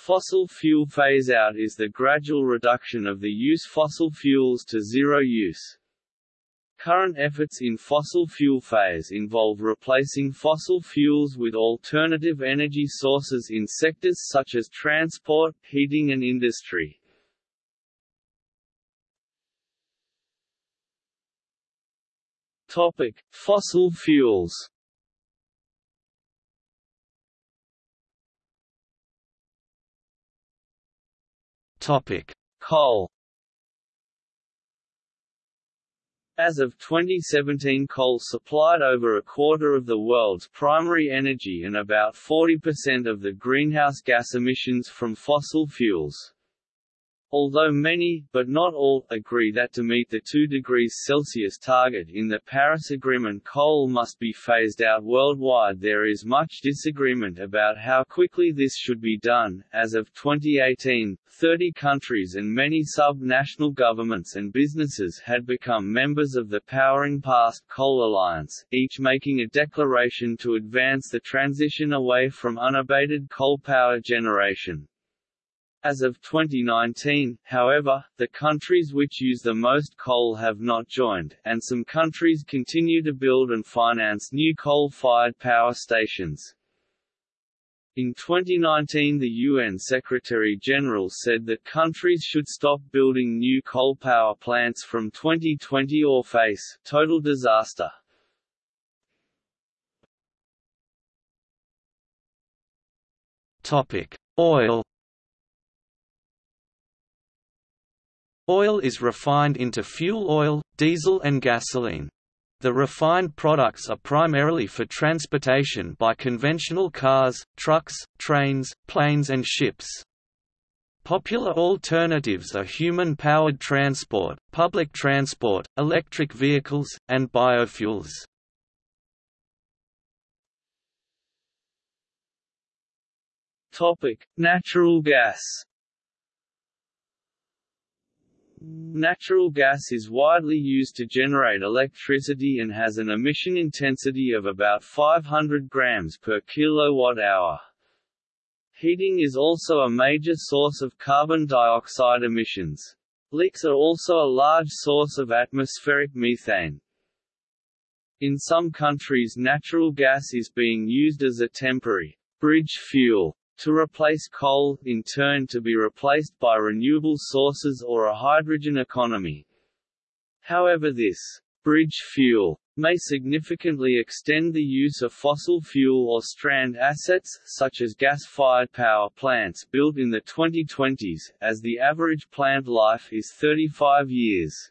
Fossil fuel phase-out is the gradual reduction of the use fossil fuels to zero use. Current efforts in fossil fuel phase involve replacing fossil fuels with alternative energy sources in sectors such as transport, heating and industry. Topic: Fossil fuels. Topic: Coal. As of 2017 coal supplied over a quarter of the world's primary energy and about 40% of the greenhouse gas emissions from fossil fuels. Although many, but not all, agree that to meet the 2 degrees Celsius target in the Paris Agreement coal must be phased out worldwide there is much disagreement about how quickly this should be done. As of 2018, 30 countries and many sub-national governments and businesses had become members of the Powering Past Coal Alliance, each making a declaration to advance the transition away from unabated coal power generation. As of 2019, however, the countries which use the most coal have not joined, and some countries continue to build and finance new coal-fired power stations. In 2019 the UN Secretary-General said that countries should stop building new coal power plants from 2020 or face total disaster. Topic: Oil Oil is refined into fuel oil, diesel and gasoline. The refined products are primarily for transportation by conventional cars, trucks, trains, planes and ships. Popular alternatives are human-powered transport, public transport, electric vehicles, and biofuels. Natural gas Natural gas is widely used to generate electricity and has an emission intensity of about 500 grams per kilowatt-hour. Heating is also a major source of carbon dioxide emissions. Leaks are also a large source of atmospheric methane. In some countries natural gas is being used as a temporary bridge fuel to replace coal, in turn to be replaced by renewable sources or a hydrogen economy. However this bridge fuel may significantly extend the use of fossil fuel or strand assets, such as gas-fired power plants built in the 2020s, as the average plant life is 35 years.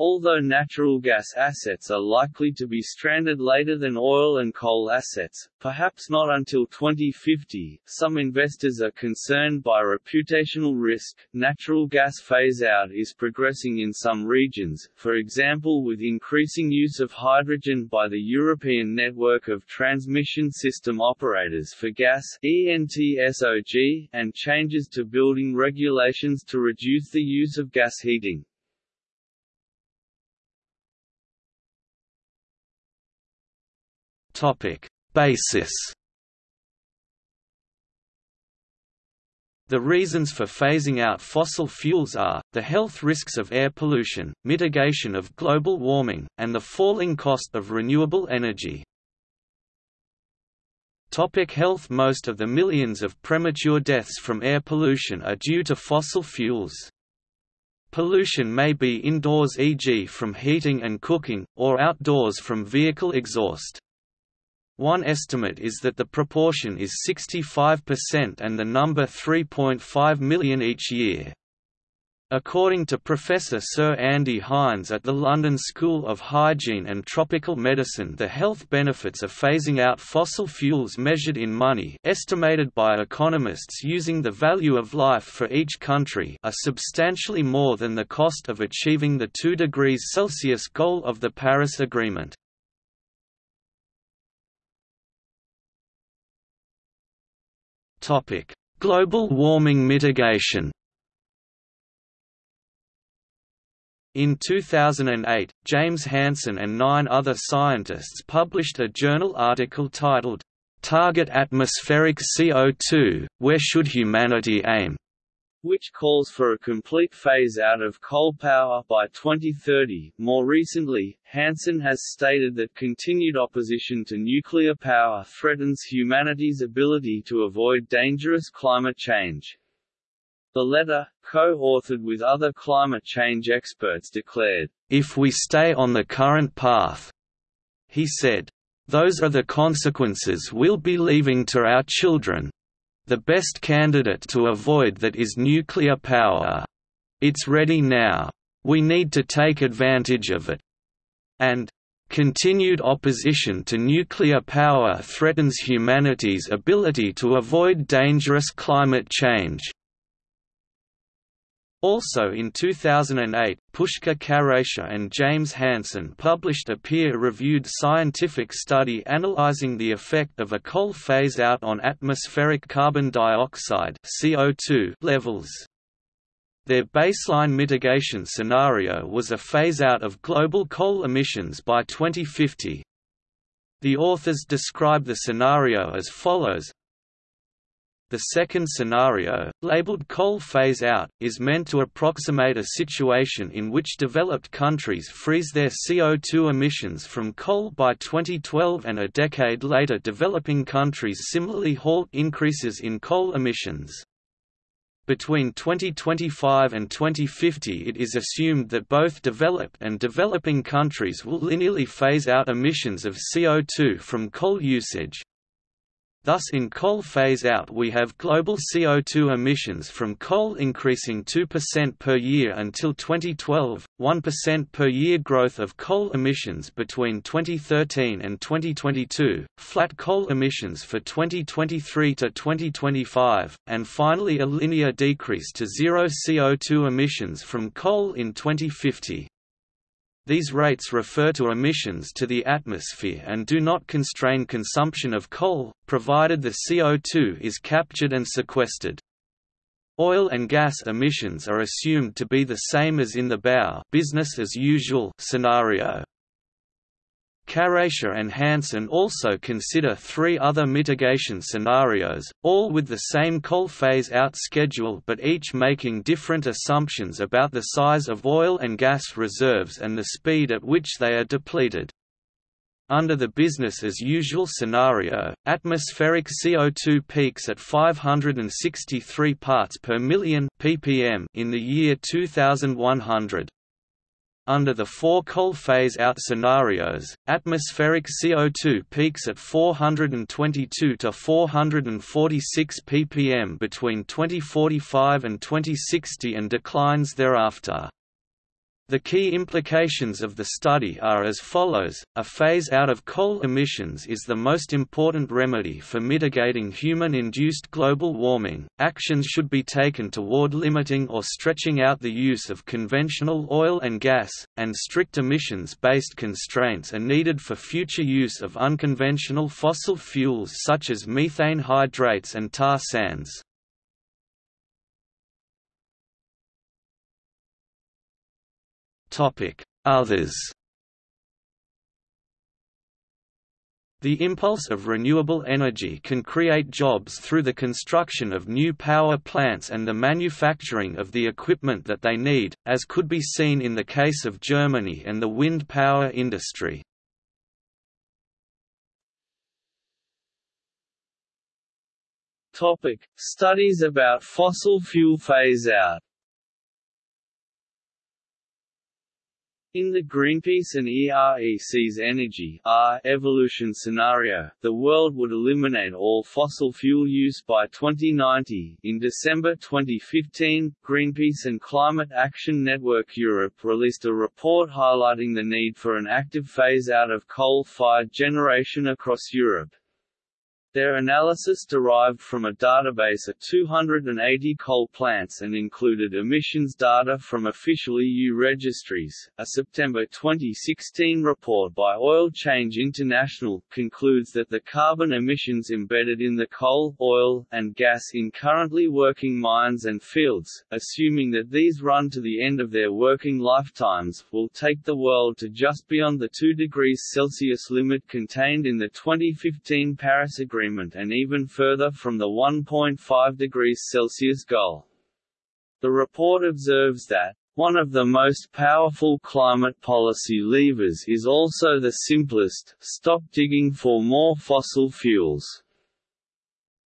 Although natural gas assets are likely to be stranded later than oil and coal assets, perhaps not until 2050, some investors are concerned by reputational risk. Natural gas phase out is progressing in some regions, for example with increasing use of hydrogen by the European Network of Transmission System Operators for Gas and changes to building regulations to reduce the use of gas heating. Topic: Basis. The reasons for phasing out fossil fuels are, the health risks of air pollution, mitigation of global warming, and the falling cost of renewable energy. Topic health Most of the millions of premature deaths from air pollution are due to fossil fuels. Pollution may be indoors e.g. from heating and cooking, or outdoors from vehicle exhaust. One estimate is that the proportion is 65% and the number 3.5 million each year. According to Professor Sir Andy Haines at the London School of Hygiene and Tropical Medicine the health benefits of phasing out fossil fuels measured in money estimated by economists using the value of life for each country are substantially more than the cost of achieving the 2 degrees Celsius goal of the Paris Agreement. Topic: Global warming mitigation. In 2008, James Hansen and nine other scientists published a journal article titled, Target atmospheric CO2, where should humanity aim? Which calls for a complete phase-out of coal power by 2030. More recently, Hansen has stated that continued opposition to nuclear power threatens humanity's ability to avoid dangerous climate change. The letter, co-authored with other climate change experts declared, If we stay on the current path, he said, those are the consequences we'll be leaving to our children. The best candidate to avoid that is nuclear power. It's ready now. We need to take advantage of it. And, Continued opposition to nuclear power threatens humanity's ability to avoid dangerous climate change. Also in 2008, Pushker Kharecha and James Hansen published a peer-reviewed scientific study analyzing the effect of a coal phase-out on atmospheric carbon dioxide CO2 levels. Their baseline mitigation scenario was a phase-out of global coal emissions by 2050. The authors describe the scenario as follows the second scenario, labeled coal phase out, is meant to approximate a situation in which developed countries freeze their CO2 emissions from coal by 2012 and a decade later developing countries similarly halt increases in coal emissions. Between 2025 and 2050 it is assumed that both developed and developing countries will linearly phase out emissions of CO2 from coal usage, Thus in coal phase-out we have global CO2 emissions from coal increasing 2% per year until 2012, 1% per year growth of coal emissions between 2013 and 2022, flat coal emissions for 2023 to 2025, and finally a linear decrease to zero CO2 emissions from coal in 2050. These rates refer to emissions to the atmosphere and do not constrain consumption of coal, provided the CO2 is captured and sequestered. Oil and gas emissions are assumed to be the same as in the BAU business as usual scenario. Kharecha and Hansen also consider three other mitigation scenarios, all with the same coal phase-out schedule but each making different assumptions about the size of oil and gas reserves and the speed at which they are depleted. Under the business-as-usual scenario, atmospheric CO2 peaks at 563 parts per million ppm in the year 2100. Under the four coal phase-out scenarios, atmospheric CO2 peaks at 422 to 446 ppm between 2045 and 2060 and declines thereafter. The key implications of the study are as follows, a phase out of coal emissions is the most important remedy for mitigating human-induced global warming, actions should be taken toward limiting or stretching out the use of conventional oil and gas, and strict emissions-based constraints are needed for future use of unconventional fossil fuels such as methane hydrates and tar sands. Others. The impulse of renewable energy can create jobs through the construction of new power plants and the manufacturing of the equipment that they need, as could be seen in the case of Germany and the wind power industry. Topic: Studies about fossil fuel phase-out In the Greenpeace and EREC's energy R evolution scenario, the world would eliminate all fossil fuel use by 2090. In December 2015, Greenpeace and Climate Action Network Europe released a report highlighting the need for an active phase out of coal-fired generation across Europe. Their analysis derived from a database of 280 coal plants and included emissions data from official EU registries. A September 2016 report by Oil Change International concludes that the carbon emissions embedded in the coal, oil, and gas in currently working mines and fields, assuming that these run to the end of their working lifetimes, will take the world to just beyond the 2 degrees Celsius limit contained in the 2015 Paris Agreement agreement and even further from the 1.5 degrees Celsius goal. The report observes that, one of the most powerful climate policy levers is also the simplest, stop digging for more fossil fuels.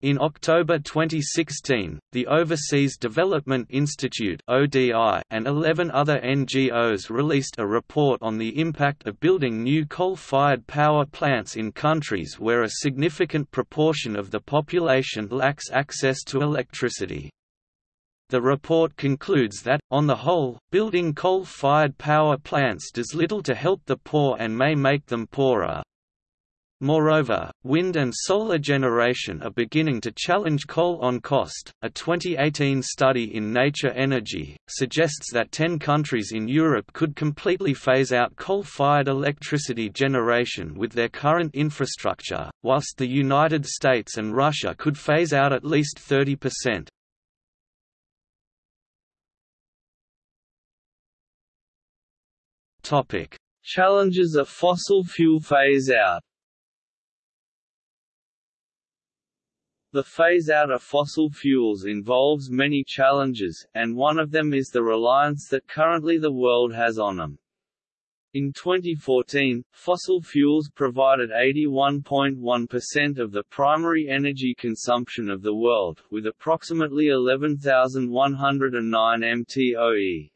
In October 2016, the Overseas Development Institute (ODI) and 11 other NGOs released a report on the impact of building new coal-fired power plants in countries where a significant proportion of the population lacks access to electricity. The report concludes that, on the whole, building coal-fired power plants does little to help the poor and may make them poorer. Moreover, wind and solar generation are beginning to challenge coal on cost. A 2018 study in Nature Energy suggests that 10 countries in Europe could completely phase out coal fired electricity generation with their current infrastructure, whilst the United States and Russia could phase out at least 30%. Challenges of fossil fuel phase out The phase-out of fossil fuels involves many challenges, and one of them is the reliance that currently the world has on them. In 2014, fossil fuels provided 81.1% of the primary energy consumption of the world, with approximately 11,109 mtoe.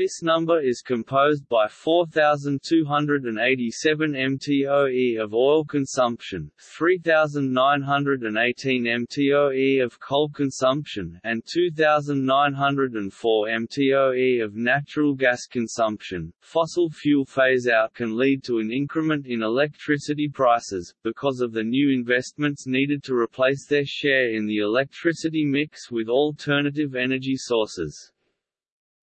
This number is composed by 4,287 mtoe of oil consumption, 3,918 mtoe of coal consumption, and 2,904 mtoe of natural gas consumption. Fossil fuel phase out can lead to an increment in electricity prices, because of the new investments needed to replace their share in the electricity mix with alternative energy sources.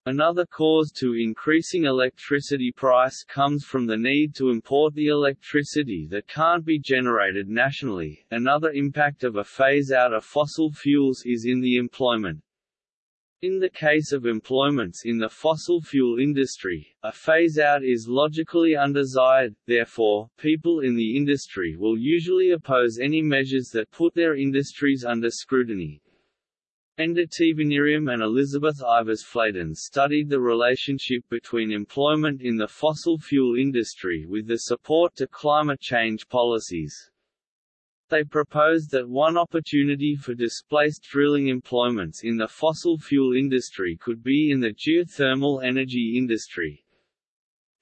Another cause to increasing electricity price comes from the need to import the electricity that can't be generated nationally. Another impact of a phase out of fossil fuels is in the employment. In the case of employments in the fossil fuel industry, a phase-out is logically undesired, therefore, people in the industry will usually oppose any measures that put their industries under scrutiny. Enda Tivaniriam and Elizabeth Ivers Flayton studied the relationship between employment in the fossil fuel industry with the support to climate change policies. They proposed that one opportunity for displaced drilling employments in the fossil fuel industry could be in the geothermal energy industry.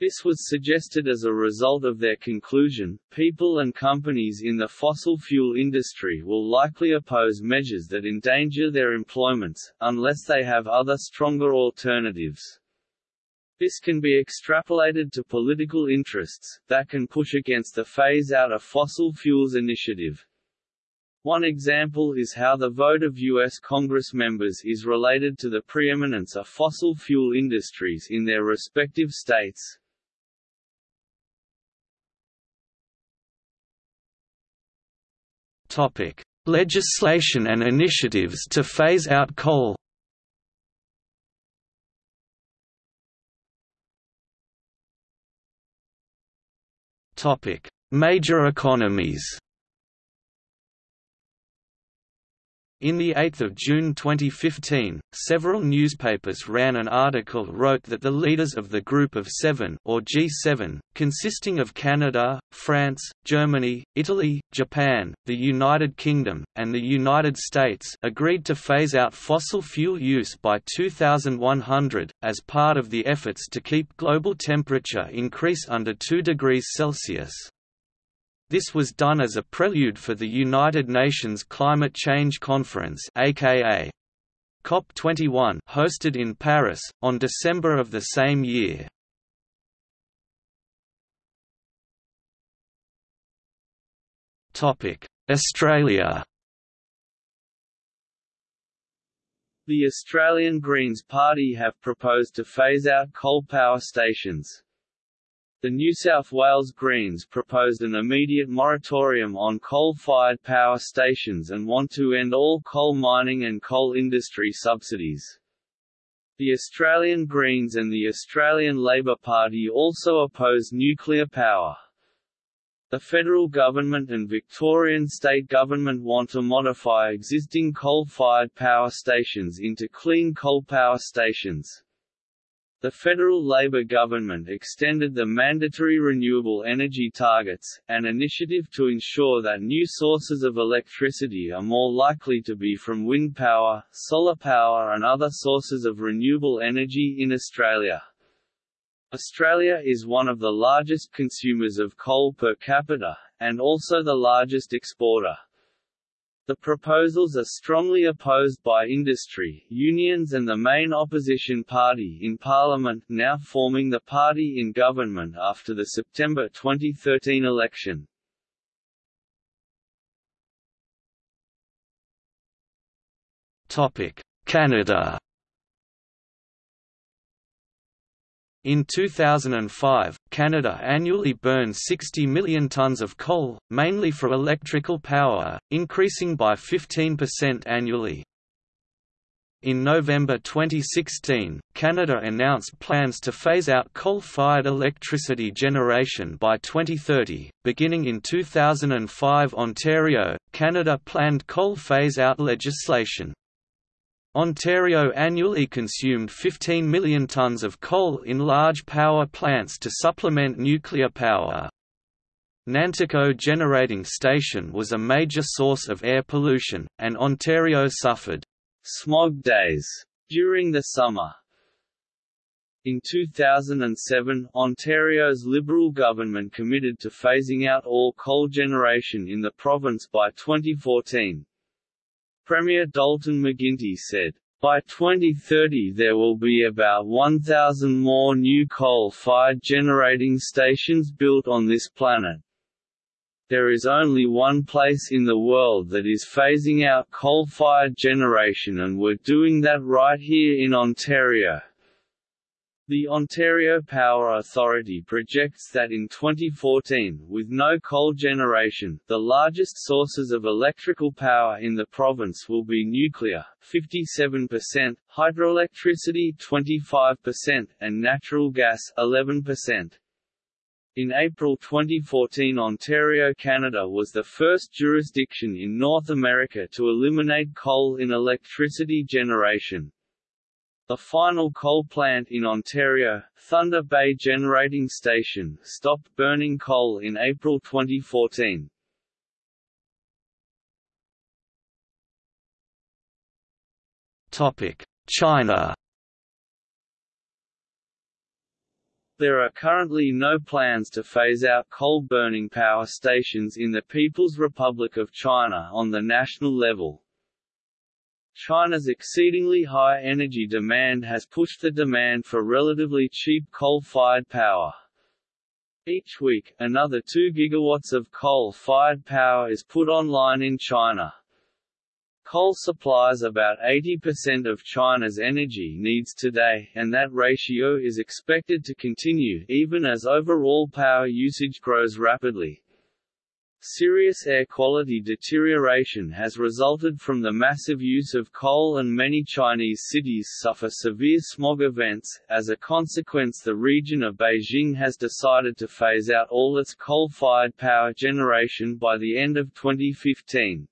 This was suggested as a result of their conclusion, people and companies in the fossil fuel industry will likely oppose measures that endanger their employments, unless they have other stronger alternatives. This can be extrapolated to political interests, that can push against the phase-out of fossil fuels initiative. One example is how the vote of U.S. Congress members is related to the preeminence of fossil fuel industries in their respective states. Topic: Legislation and initiatives to phase out coal. Topic: Major economies. In the 8th of June 2015, several newspapers ran an article wrote that the leaders of the Group of Seven or G7, consisting of Canada, France, Germany, Italy, Japan, the United Kingdom, and the United States agreed to phase out fossil fuel use by 2100, as part of the efforts to keep global temperature increase under 2 degrees Celsius. This was done as a prelude for the United Nations Climate Change Conference aka COP21 hosted in Paris, on December of the same year. Australia. The Australian Greens Party have proposed to phase out coal power stations, the New South Wales Greens proposed an immediate moratorium on coal-fired power stations and want to end all coal mining and coal industry subsidies. The Australian Greens and the Australian Labor Party also oppose nuclear power. The federal government and Victorian state government want to modify existing coal-fired power stations into clean coal power stations. The federal Labor government extended the mandatory renewable energy targets, an initiative to ensure that new sources of electricity are more likely to be from wind power, solar power and other sources of renewable energy in Australia. Australia is one of the largest consumers of coal per capita, and also the largest exporter. The proposals are strongly opposed by industry, unions and the main opposition party in Parliament now forming the party in government after the September 2013 election. Canada In 2005, Canada annually burned 60 million tonnes of coal, mainly for electrical power, increasing by 15% annually. In November 2016, Canada announced plans to phase out coal-fired electricity generation by 2030. Beginning in 2005, Ontario, Canada planned coal phase-out legislation. Ontario annually consumed 15 million tonnes of coal in large power plants to supplement nuclear power. Nanticoke Generating Station was a major source of air pollution, and Ontario suffered smog days during the summer. In 2007, Ontario's Liberal government committed to phasing out all coal generation in the province by 2014. Premier Dalton McGuinty said, by 2030 there will be about 1,000 more new coal-fired generating stations built on this planet. There is only one place in the world that is phasing out coal-fired generation and we're doing that right here in Ontario. The Ontario Power Authority projects that in 2014, with no coal generation, the largest sources of electrical power in the province will be nuclear 57%, hydroelectricity 25%, and natural gas 11%. In April 2014 Ontario, Canada was the first jurisdiction in North America to eliminate coal in electricity generation. The final coal plant in Ontario, Thunder Bay Generating Station, stopped burning coal in April 2014. China There are currently no plans to phase out coal-burning power stations in the People's Republic of China on the national level. China's exceedingly high energy demand has pushed the demand for relatively cheap coal-fired power. Each week, another 2 gigawatts of coal-fired power is put online in China. Coal supplies about 80% of China's energy needs today, and that ratio is expected to continue even as overall power usage grows rapidly. Serious air quality deterioration has resulted from the massive use of coal and many Chinese cities suffer severe smog events. As a consequence the region of Beijing has decided to phase out all its coal-fired power generation by the end of 2015.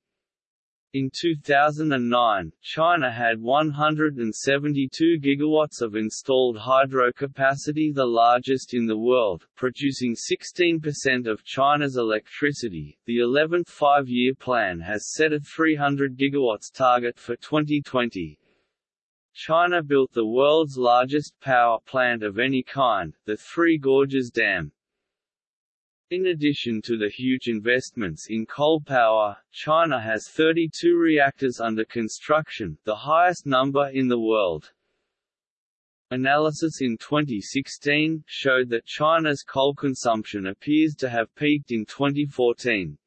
In 2009, China had 172 gigawatts of installed hydro capacity the largest in the world, producing 16% of China's electricity. The 11th five-year plan has set a 300 gigawatts target for 2020. China built the world's largest power plant of any kind, the Three Gorges Dam, in addition to the huge investments in coal power, China has 32 reactors under construction, the highest number in the world. Analysis in 2016 showed that China's coal consumption appears to have peaked in 2014.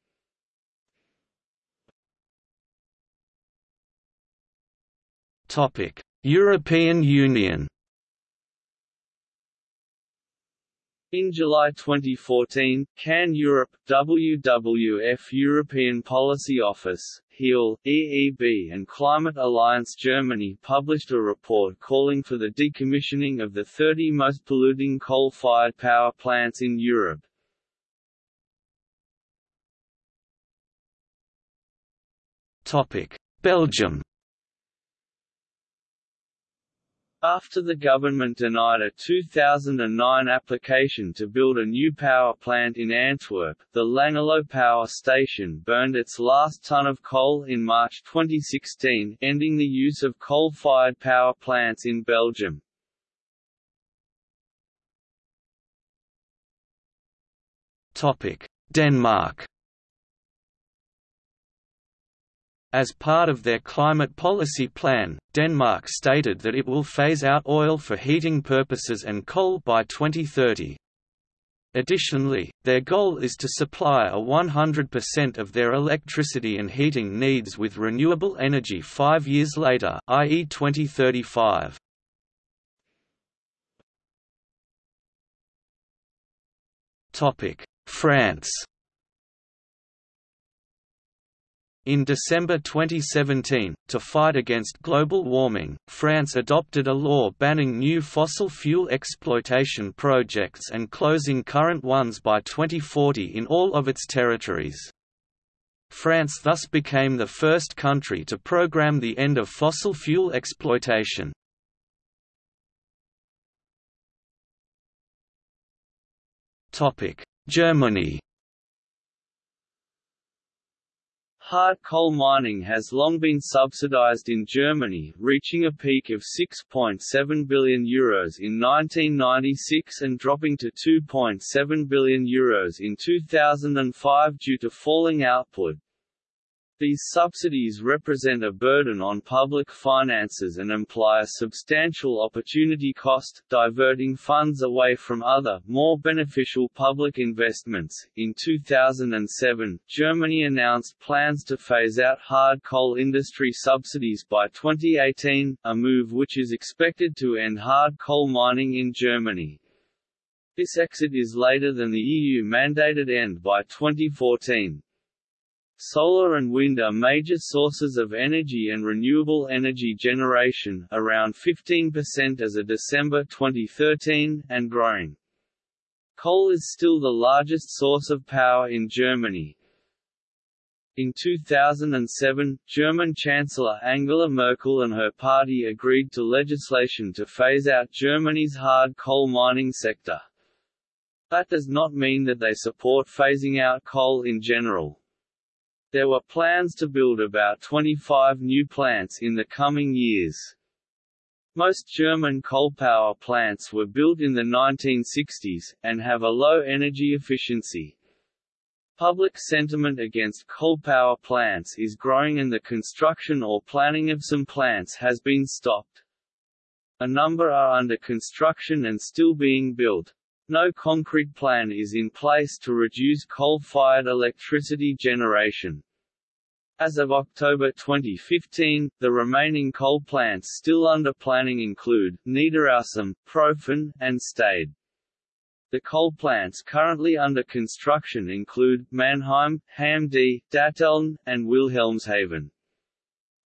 Topic: European Union In July 2014, CAN Europe, WWF European Policy Office, HEAL, EEB and Climate Alliance Germany published a report calling for the decommissioning of the 30 most polluting coal-fired power plants in Europe. Belgium after the government denied a 2009 application to build a new power plant in Antwerp, the Langerlo Power Station burned its last ton of coal in March 2016, ending the use of coal-fired power plants in Belgium. Denmark As part of their climate policy plan, Denmark stated that it will phase out oil for heating purposes and coal by 2030. Additionally, their goal is to supply a 100% of their electricity and heating needs with renewable energy five years later i.e. 2035. France In December 2017, to fight against global warming, France adopted a law banning new fossil fuel exploitation projects and closing current ones by 2040 in all of its territories. France thus became the first country to program the end of fossil fuel exploitation. Germany Hard coal mining has long been subsidized in Germany, reaching a peak of €6.7 billion Euros in 1996 and dropping to €2.7 billion Euros in 2005 due to falling output. These subsidies represent a burden on public finances and imply a substantial opportunity cost, diverting funds away from other, more beneficial public investments. In 2007, Germany announced plans to phase out hard coal industry subsidies by 2018, a move which is expected to end hard coal mining in Germany. This exit is later than the EU mandated end by 2014. Solar and wind are major sources of energy and renewable energy generation around 15% as of December 2013, and growing. Coal is still the largest source of power in Germany. In 2007, German Chancellor Angela Merkel and her party agreed to legislation to phase out Germany's hard coal mining sector. That does not mean that they support phasing out coal in general. There were plans to build about 25 new plants in the coming years. Most German coal power plants were built in the 1960s, and have a low energy efficiency. Public sentiment against coal power plants is growing and the construction or planning of some plants has been stopped. A number are under construction and still being built. No concrete plan is in place to reduce coal-fired electricity generation. As of October 2015, the remaining coal plants still under planning include, Niederaussem, Profen, and Stade. The coal plants currently under construction include, Mannheim, Hamm D, Datteln, and Wilhelmshaven.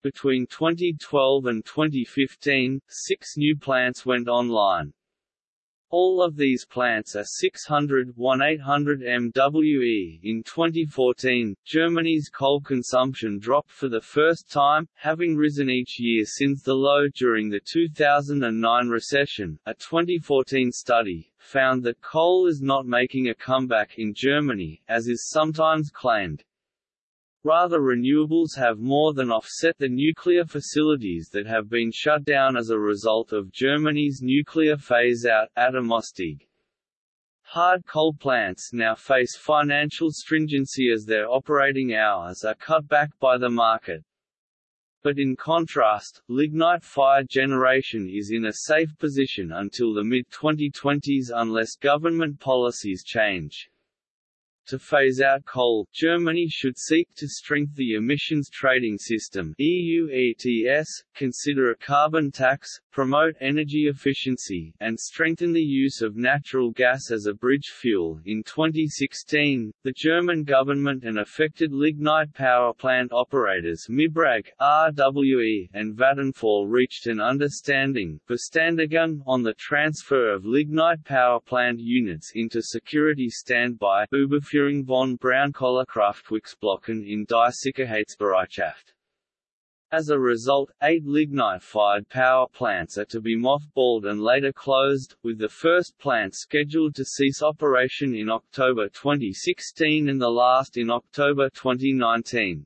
Between 2012 and 2015, six new plants went online. All of these plants are 600 1800 MWE. In 2014, Germany's coal consumption dropped for the first time, having risen each year since the low during the 2009 recession. A 2014 study found that coal is not making a comeback in Germany, as is sometimes claimed. Rather renewables have more than offset the nuclear facilities that have been shut down as a result of Germany's nuclear phase-out, Atomausstieg. Hard coal plants now face financial stringency as their operating hours are cut back by the market. But in contrast, lignite-fired generation is in a safe position until the mid-2020s unless government policies change. To phase out coal, Germany should seek to strengthen the emissions trading system EU ETS, consider a carbon tax, promote energy efficiency, and strengthen the use of natural gas as a bridge fuel. In 2016, the German government and affected lignite power plant operators Mibrag, RWE, and Vattenfall reached an understanding on the transfer of lignite power plant units into security standby Überführung von Braunkohlekraftwerksblöcken in Die Sicherheitsbereitschaft. As a result, eight lignite-fired power plants are to be mothballed and later closed, with the first plant scheduled to cease operation in October 2016 and the last in October 2019.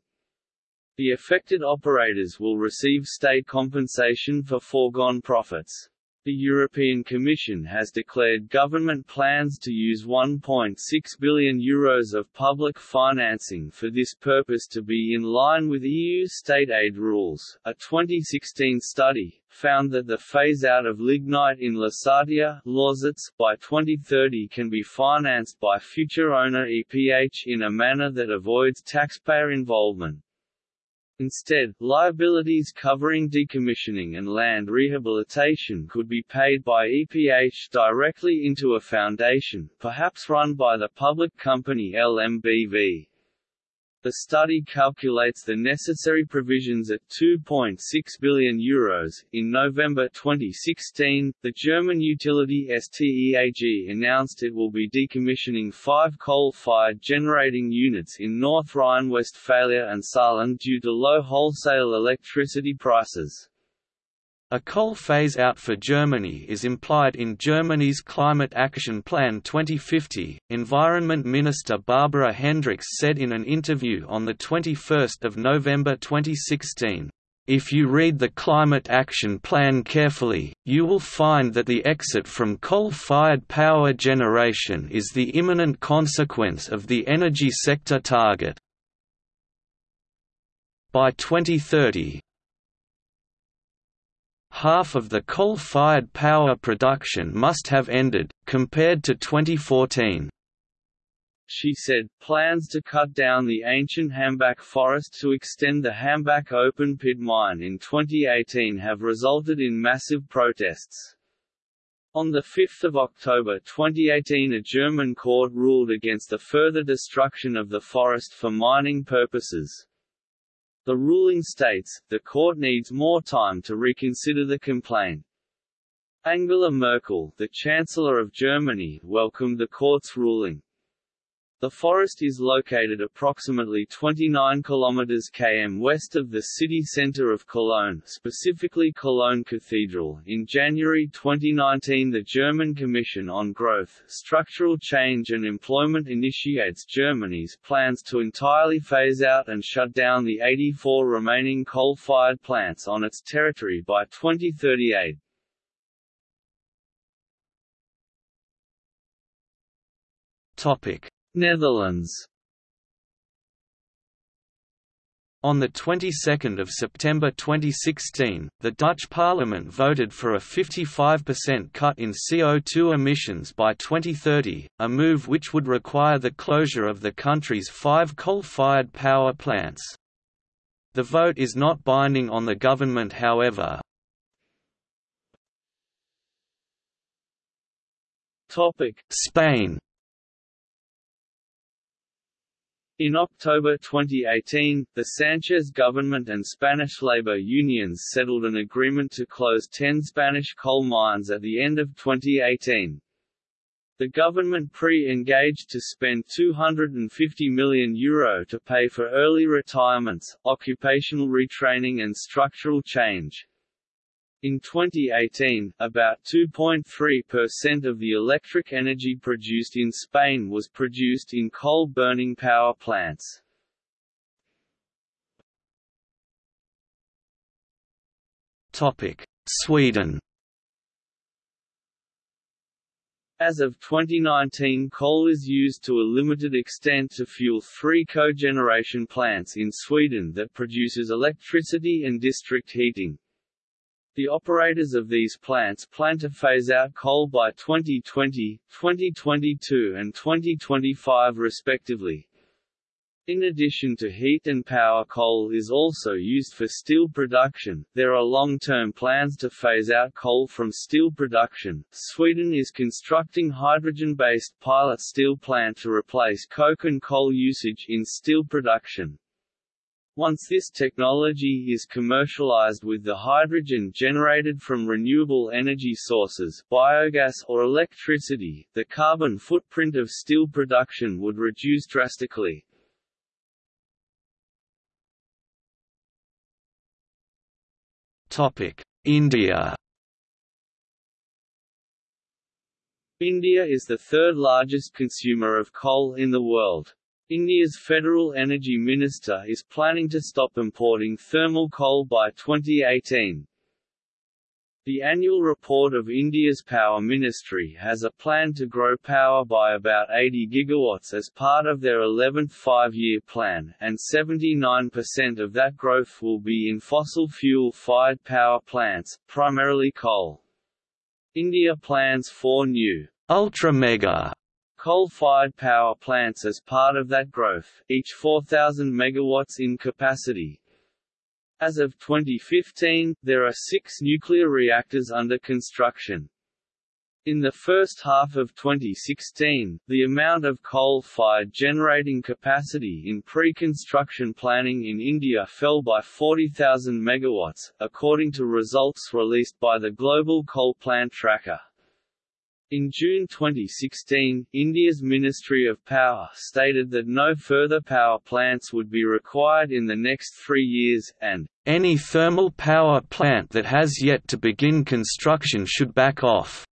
The affected operators will receive state compensation for foregone profits. The European Commission has declared government plans to use €1.6 billion Euros of public financing for this purpose to be in line with EU state aid rules. A 2016 study found that the phase-out of lignite in Lusatia by 2030 can be financed by future owner EPH in a manner that avoids taxpayer involvement. Instead, liabilities covering decommissioning and land rehabilitation could be paid by EPH directly into a foundation, perhaps run by the public company LMBV. The study calculates the necessary provisions at 2.6 billion euros. In November 2016, the German utility STEAG announced it will be decommissioning five coal-fired generating units in North Rhine-Westphalia and Saarland due to low wholesale electricity prices. A coal phase-out for Germany is implied in Germany's Climate Action Plan 2050, Environment Minister Barbara Hendricks said in an interview on 21 November 2016. If you read the Climate Action Plan carefully, you will find that the exit from coal-fired power generation is the imminent consequence of the energy sector target. By 2030, half of the coal-fired power production must have ended, compared to 2014. She said, plans to cut down the ancient Hambach forest to extend the Hambach open-pit mine in 2018 have resulted in massive protests. On 5 October 2018 a German court ruled against the further destruction of the forest for mining purposes. The ruling states, the court needs more time to reconsider the complaint. Angela Merkel, the Chancellor of Germany, welcomed the court's ruling. The forest is located approximately 29 km km west of the city centre of Cologne, specifically Cologne Cathedral. In January 2019, the German Commission on Growth, Structural Change and Employment initiates Germany's plans to entirely phase out and shut down the 84 remaining coal-fired plants on its territory by 2038. Topic: Netherlands On the 22nd of September 2016, the Dutch parliament voted for a 55% cut in CO2 emissions by 2030, a move which would require the closure of the country's five coal-fired power plants. The vote is not binding on the government however. Spain In October 2018, the Sanchez government and Spanish labor unions settled an agreement to close 10 Spanish coal mines at the end of 2018. The government pre-engaged to spend €250 million Euro to pay for early retirements, occupational retraining and structural change. In 2018, about 2.3% of the electric energy produced in Spain was produced in coal-burning power plants. Sweden As of 2019 coal is used to a limited extent to fuel three cogeneration plants in Sweden that produces electricity and district heating. The operators of these plants plan to phase out coal by 2020, 2022 and 2025 respectively. In addition to heat and power coal is also used for steel production. There are long-term plans to phase out coal from steel production. Sweden is constructing hydrogen-based pilot steel plant to replace coke and coal usage in steel production. Once this technology is commercialized with the hydrogen generated from renewable energy sources biogas or electricity, the carbon footprint of steel production would reduce drastically. India India is the third largest consumer of coal in the world. India's Federal Energy Minister is planning to stop importing thermal coal by 2018. The annual report of India's Power Ministry has a plan to grow power by about 80 gigawatts as part of their 11th five-year plan, and 79% of that growth will be in fossil fuel-fired power plants, primarily coal. India plans four new ultra-mega coal-fired power plants as part of that growth, each 4,000 megawatts in capacity. As of 2015, there are six nuclear reactors under construction. In the first half of 2016, the amount of coal-fired generating capacity in pre-construction planning in India fell by 40,000 megawatts, according to results released by the Global Coal Plant Tracker. In June 2016, India's Ministry of Power stated that no further power plants would be required in the next three years, and any thermal power plant that has yet to begin construction should back off.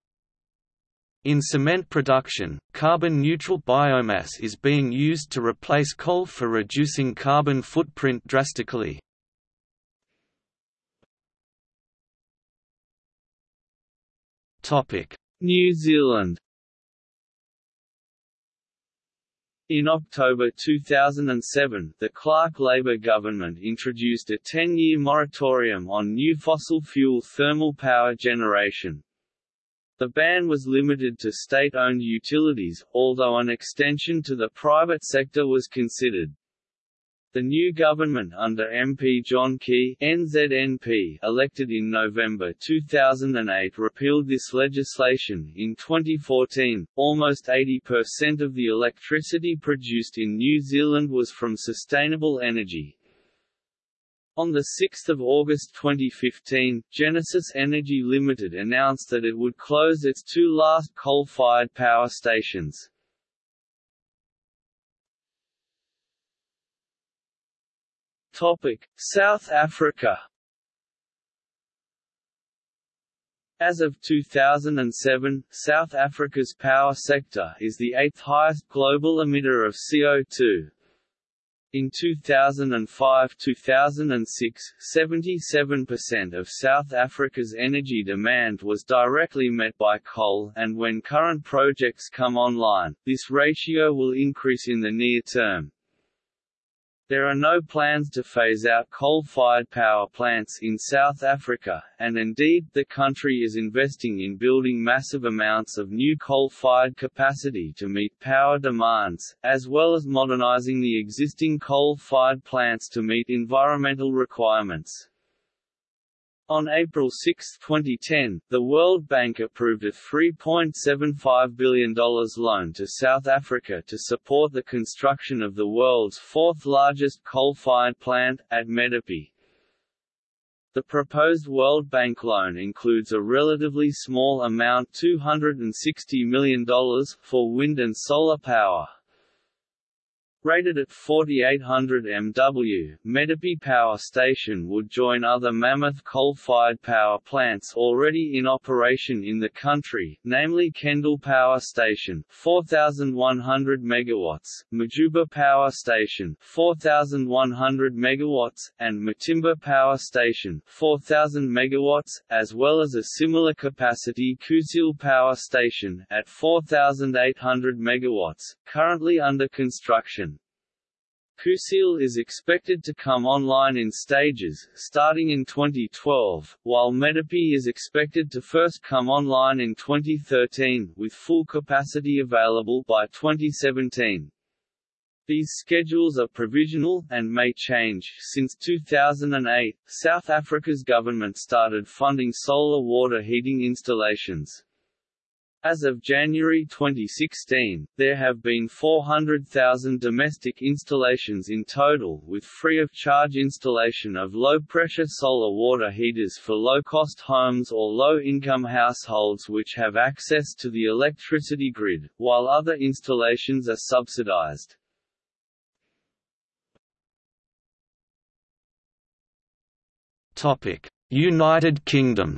In cement production, carbon-neutral biomass is being used to replace coal for reducing carbon footprint drastically. New Zealand In October 2007, the Clark Labor government introduced a 10-year moratorium on new fossil fuel thermal power generation. The ban was limited to state-owned utilities, although an extension to the private sector was considered. The new government under MP John Key NZNP, elected in November 2008 repealed this legislation. In 2014, almost 80% of the electricity produced in New Zealand was from sustainable energy. On 6 August 2015, Genesis Energy Limited announced that it would close its two last coal-fired power stations. Topic: South Africa. As of 2007, South Africa's power sector is the eighth highest global emitter of CO2. In 2005–2006, 77% of South Africa's energy demand was directly met by coal and when current projects come online, this ratio will increase in the near term. There are no plans to phase out coal-fired power plants in South Africa, and indeed, the country is investing in building massive amounts of new coal-fired capacity to meet power demands, as well as modernizing the existing coal-fired plants to meet environmental requirements. On April 6, 2010, the World Bank approved a $3.75 billion loan to South Africa to support the construction of the world's fourth-largest coal-fired plant, at Medupi. The proposed World Bank loan includes a relatively small amount $260 million, for wind and solar power. Rated at 4800 MW, Medupi Power Station would join other mammoth coal-fired power plants already in operation in the country, namely Kendal Power Station 4100 MW, Majuba Power Station 4100 MW, and Matimba Power Station 4000 MW, as well as a similar capacity Kusile Power Station at 4800 MW, currently under construction. Kusile is expected to come online in stages, starting in 2012, while Medupi is expected to first come online in 2013, with full capacity available by 2017. These schedules are provisional, and may change. Since 2008, South Africa's government started funding solar water heating installations. As of January 2016, there have been 400,000 domestic installations in total with free-of-charge installation of low-pressure solar water heaters for low-cost homes or low-income households which have access to the electricity grid, while other installations are subsidized. United Kingdom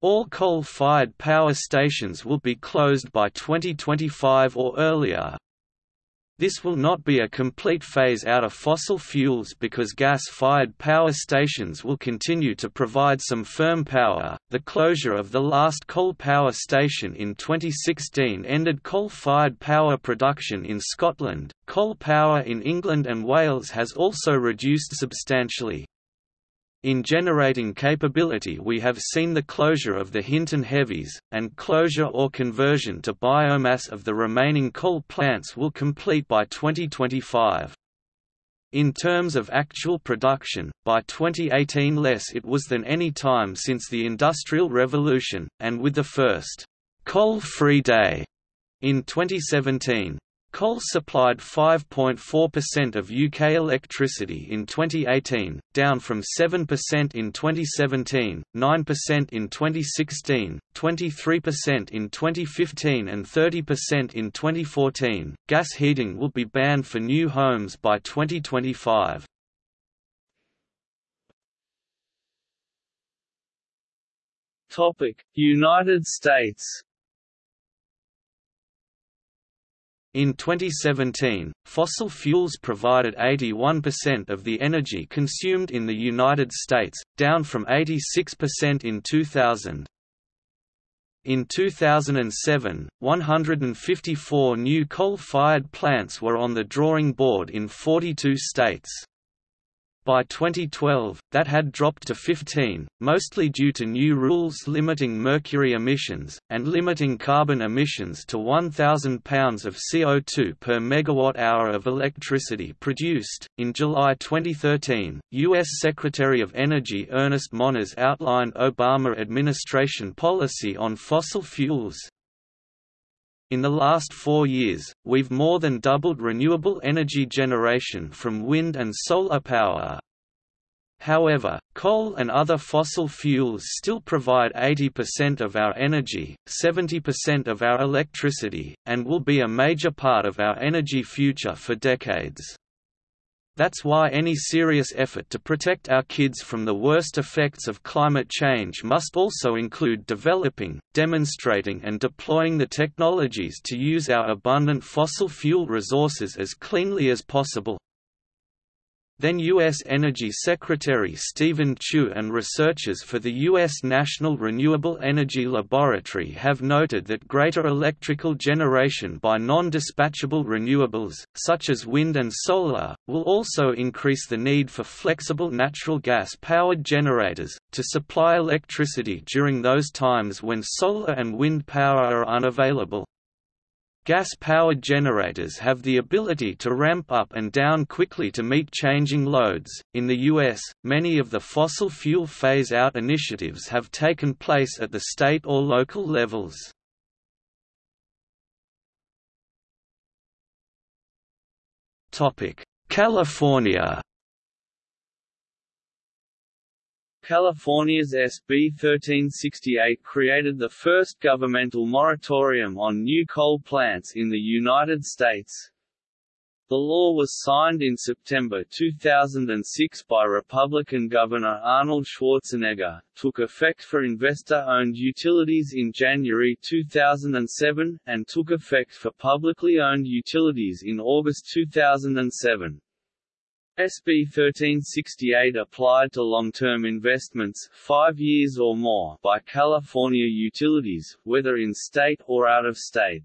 All coal-fired power stations will be closed by 2025 or earlier, this will not be a complete phase out of fossil fuels because gas-fired power stations will continue to provide some firm power. The closure of the last coal power station in 2016 ended coal-fired power production in Scotland. Coal power in England and Wales has also reduced substantially. In generating capability we have seen the closure of the Hinton Heavies, and closure or conversion to biomass of the remaining coal plants will complete by 2025. In terms of actual production, by 2018 less it was than any time since the Industrial Revolution, and with the first coal-free day in 2017, Coal supplied 5.4% of UK electricity in 2018, down from 7% in 2017, 9% in 2016, 23% in 2015 and 30% in 2014. Gas heating will be banned for new homes by 2025. Topic: United States In 2017, fossil fuels provided 81% of the energy consumed in the United States, down from 86% in 2000. In 2007, 154 new coal-fired plants were on the drawing board in 42 states. By 2012, that had dropped to 15, mostly due to new rules limiting mercury emissions, and limiting carbon emissions to 1,000 pounds of CO2 per megawatt hour of electricity produced. In July 2013, U.S. Secretary of Energy Ernest Moniz outlined Obama administration policy on fossil fuels, in the last four years, we've more than doubled renewable energy generation from wind and solar power. However, coal and other fossil fuels still provide 80% of our energy, 70% of our electricity, and will be a major part of our energy future for decades. That's why any serious effort to protect our kids from the worst effects of climate change must also include developing, demonstrating and deploying the technologies to use our abundant fossil fuel resources as cleanly as possible. Then U.S. Energy Secretary Steven Chu and researchers for the U.S. National Renewable Energy Laboratory have noted that greater electrical generation by non-dispatchable renewables, such as wind and solar, will also increase the need for flexible natural gas-powered generators, to supply electricity during those times when solar and wind power are unavailable. Gas-powered generators have the ability to ramp up and down quickly to meet changing loads. In the US, many of the fossil fuel phase-out initiatives have taken place at the state or local levels. Topic: California California's SB 1368 created the first governmental moratorium on new coal plants in the United States. The law was signed in September 2006 by Republican Governor Arnold Schwarzenegger, took effect for investor-owned utilities in January 2007, and took effect for publicly owned utilities in August 2007. SB 1368 applied to long-term investments five years or more by California utilities, whether in state or out of state.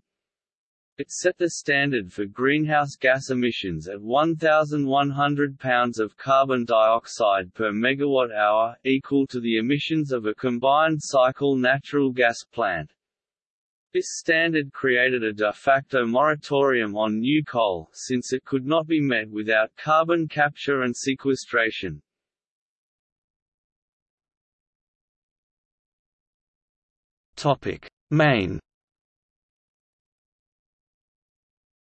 It set the standard for greenhouse gas emissions at 1,100 pounds of carbon dioxide per megawatt hour, equal to the emissions of a combined cycle natural gas plant. This standard created a de facto moratorium on new coal, since it could not be met without carbon capture and sequestration. Maine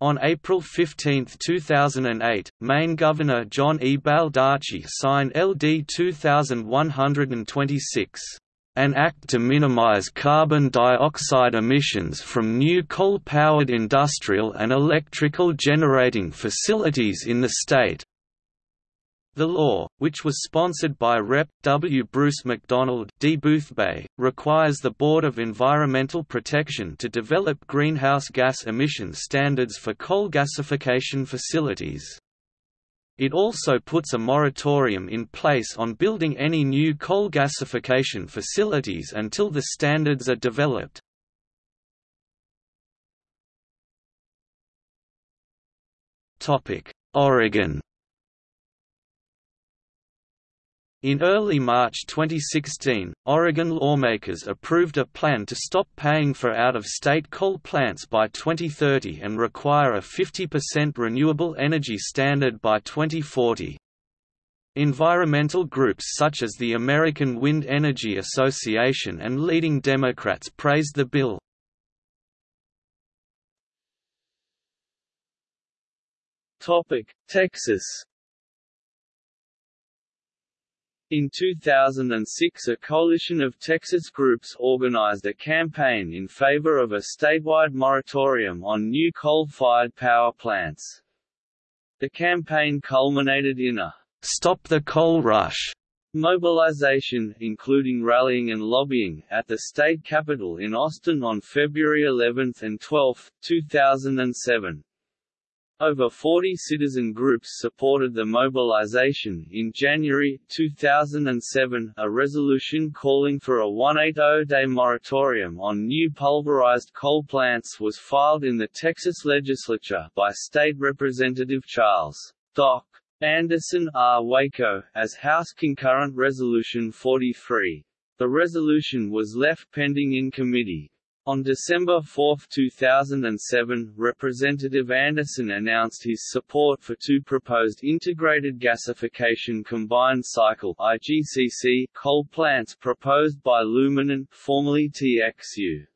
On April 15, 2008, Maine Governor John E. Baldacci signed LD 2126 an act to minimize carbon dioxide emissions from new coal-powered industrial and electrical generating facilities in the state. The law, which was sponsored by Rep. W. Bruce MacDonald D. Boothbay, requires the Board of Environmental Protection to develop greenhouse gas emission standards for coal gasification facilities. It also puts a moratorium in place on building any new coal gasification facilities until the standards are developed. Oregon In early March 2016, Oregon lawmakers approved a plan to stop paying for out-of-state coal plants by 2030 and require a 50% renewable energy standard by 2040. Environmental groups such as the American Wind Energy Association and leading Democrats praised the bill. Topic: Texas in 2006 a coalition of Texas groups organized a campaign in favor of a statewide moratorium on new coal-fired power plants. The campaign culminated in a «Stop the Coal Rush» mobilization, including rallying and lobbying, at the state capitol in Austin on February 11 and 12, 2007. Over 40 citizen groups supported the mobilization. In January 2007, a resolution calling for a 180-day moratorium on new pulverized coal plants was filed in the Texas legislature by State Representative Charles Doc Anderson R. Waco, as House Concurrent Resolution 43. The resolution was left pending in committee, on December 4, 2007, Representative Anderson announced his support for two proposed integrated gasification combined cycle IGCC coal plants proposed by Luminant, formerly TXU.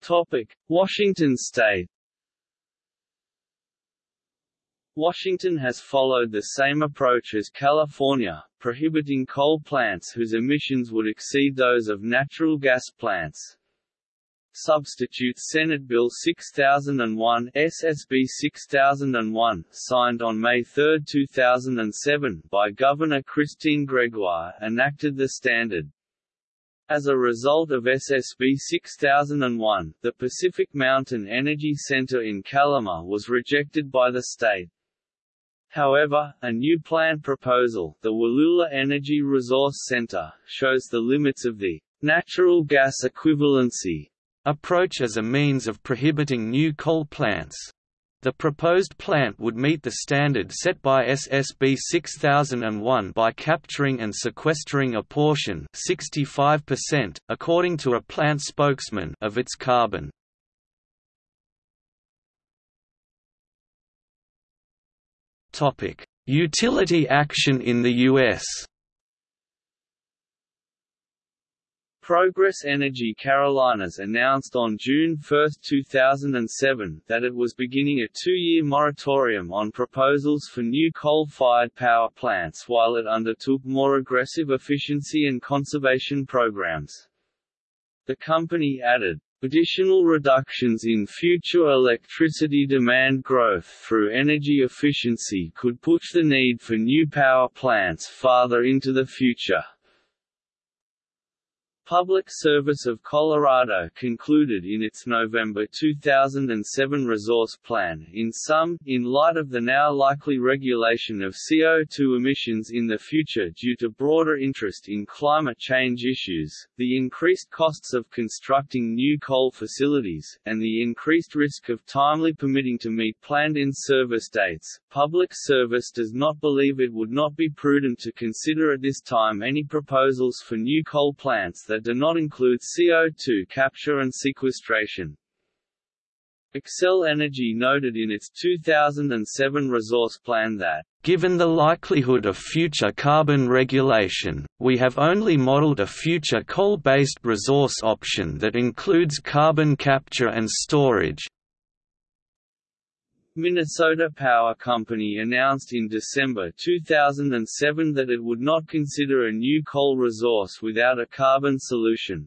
Topic: Washington State Washington has followed the same approach as California, prohibiting coal plants whose emissions would exceed those of natural gas plants. Substitute Senate Bill 6001 SSB 6001, signed on May 3, 2007 by Governor Christine Gregoire, enacted the standard. As a result of SSB 6001, the Pacific Mountain Energy Center in Kalama was rejected by the state. However, a new plant proposal, the Wallula Energy Resource Center, shows the limits of the natural gas equivalency approach as a means of prohibiting new coal plants. The proposed plant would meet the standard set by SSB 6001 by capturing and sequestering a portion 65%, according to a plant spokesman of its carbon. Utility action in the U.S. Progress Energy Carolinas announced on June 1, 2007, that it was beginning a two-year moratorium on proposals for new coal-fired power plants while it undertook more aggressive efficiency and conservation programs. The company added, Additional reductions in future electricity demand growth through energy efficiency could push the need for new power plants farther into the future. Public Service of Colorado concluded in its November 2007 resource plan in sum, in light of the now likely regulation of CO2 emissions in the future due to broader interest in climate change issues, the increased costs of constructing new coal facilities, and the increased risk of timely permitting to meet planned in-service dates, Public Service does not believe it would not be prudent to consider at this time any proposals for new coal plants that that do not include CO2 capture and sequestration. Xcel Energy noted in its 2007 resource plan that Given the likelihood of future carbon regulation, we have only modeled a future coal-based resource option that includes carbon capture and storage, Minnesota Power Company announced in December 2007 that it would not consider a new coal resource without a carbon solution.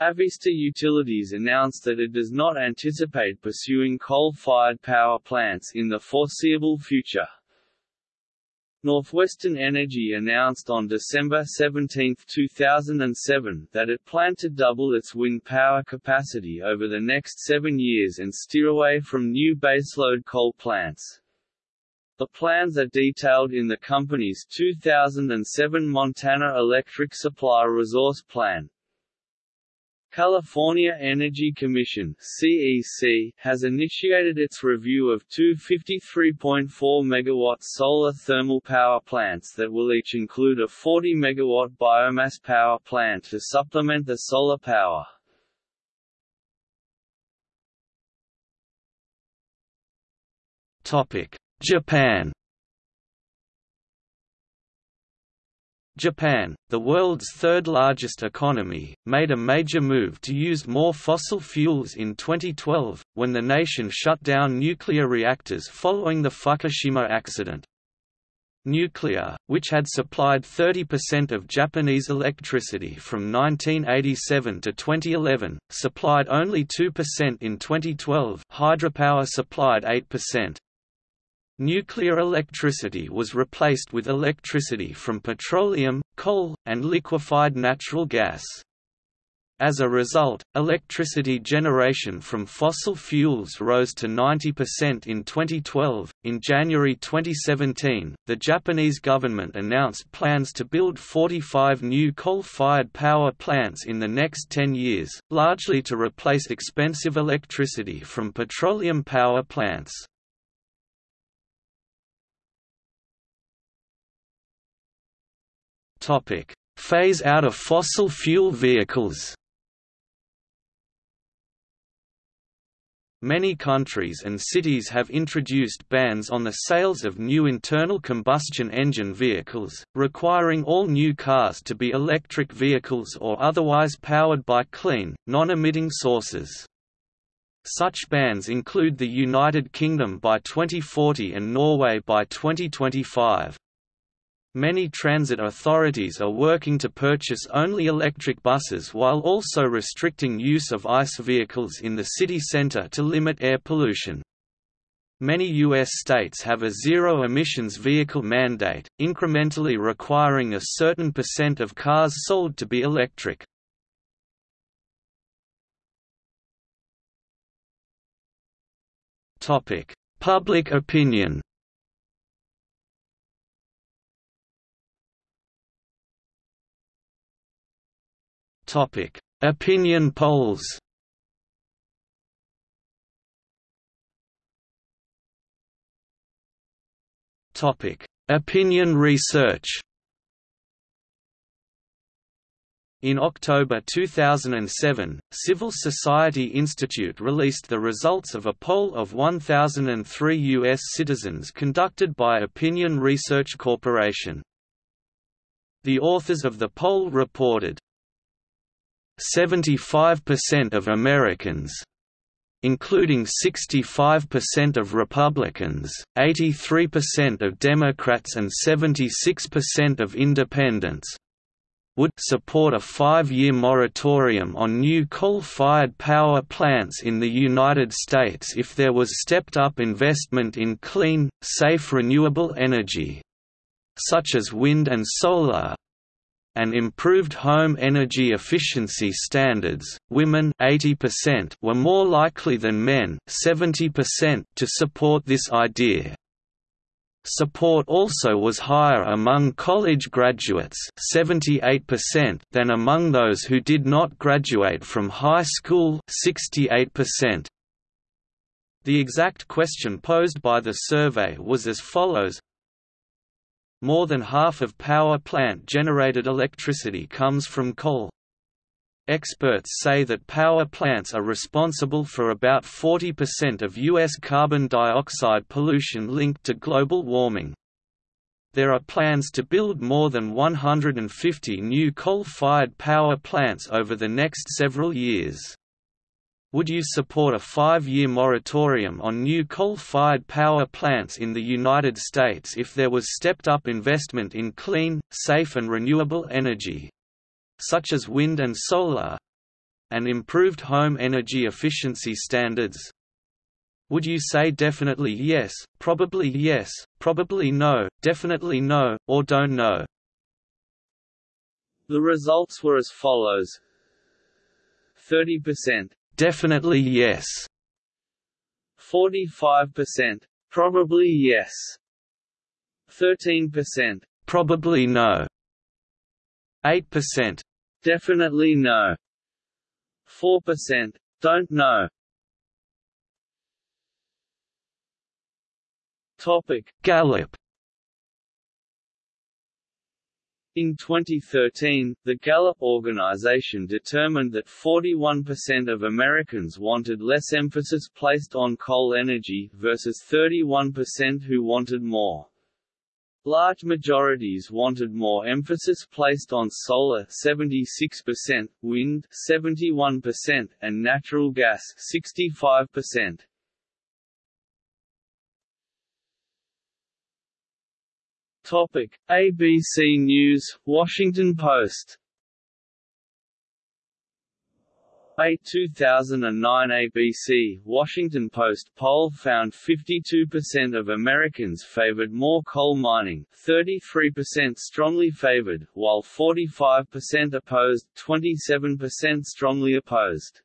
Avista Utilities announced that it does not anticipate pursuing coal-fired power plants in the foreseeable future. Northwestern Energy announced on December 17, 2007, that it planned to double its wind power capacity over the next seven years and steer away from new baseload coal plants. The plans are detailed in the company's 2007 Montana Electric Supply Resource Plan. California Energy Commission (CEC) has initiated its review of two 53.4 MW solar thermal power plants that will each include a 40 MW biomass power plant to supplement the solar power. Topic: Japan Japan, the world's third-largest economy, made a major move to use more fossil fuels in 2012, when the nation shut down nuclear reactors following the Fukushima accident. Nuclear, which had supplied 30% of Japanese electricity from 1987 to 2011, supplied only 2% in 2012 hydropower supplied 8%. Nuclear electricity was replaced with electricity from petroleum, coal, and liquefied natural gas. As a result, electricity generation from fossil fuels rose to 90% in 2012. In January 2017, the Japanese government announced plans to build 45 new coal fired power plants in the next 10 years, largely to replace expensive electricity from petroleum power plants. Topic: Phase out of fossil fuel vehicles. Many countries and cities have introduced bans on the sales of new internal combustion engine vehicles, requiring all new cars to be electric vehicles or otherwise powered by clean, non-emitting sources. Such bans include the United Kingdom by 2040 and Norway by 2025. Many transit authorities are working to purchase only electric buses while also restricting use of ICE vehicles in the city center to limit air pollution. Many U.S. states have a zero-emissions vehicle mandate, incrementally requiring a certain percent of cars sold to be electric. Public opinion Topic: Opinion polls. Topic: Opinion research. In October 2007, Civil Society Institute released the results of a poll of 1,003 U.S. citizens conducted by Opinion Research Corporation. The authors of the poll reported, 75% of Americans including 65% of Republicans, 83% of Democrats and 76% of Independents would support a five-year moratorium on new coal-fired power plants in the United States if there was stepped-up investment in clean, safe renewable energy, such as wind and solar, and improved home energy efficiency standards, women 80% were more likely than men 70% to support this idea. Support also was higher among college graduates 78% than among those who did not graduate from high school 68%. The exact question posed by the survey was as follows more than half of power plant-generated electricity comes from coal. Experts say that power plants are responsible for about 40% of U.S. carbon dioxide pollution linked to global warming. There are plans to build more than 150 new coal-fired power plants over the next several years. Would you support a five-year moratorium on new coal-fired power plants in the United States if there was stepped-up investment in clean, safe and renewable energy? Such as wind and solar? and improved home energy efficiency standards? Would you say definitely yes, probably yes, probably no, definitely no, or don't know? The results were as follows 30% Definitely yes. 45% Probably yes. 13% Probably no. 8% Definitely no. 4% Don't know. Topic. Gallup In 2013, the Gallup organization determined that 41% of Americans wanted less emphasis placed on coal energy, versus 31% who wanted more. Large majorities wanted more emphasis placed on solar 76%, wind 71%, and natural gas 65%. Topic: ABC News, Washington Post. A 2009 ABC Washington Post poll found 52% of Americans favored more coal mining, 33% strongly favored, while 45% opposed, 27% strongly opposed.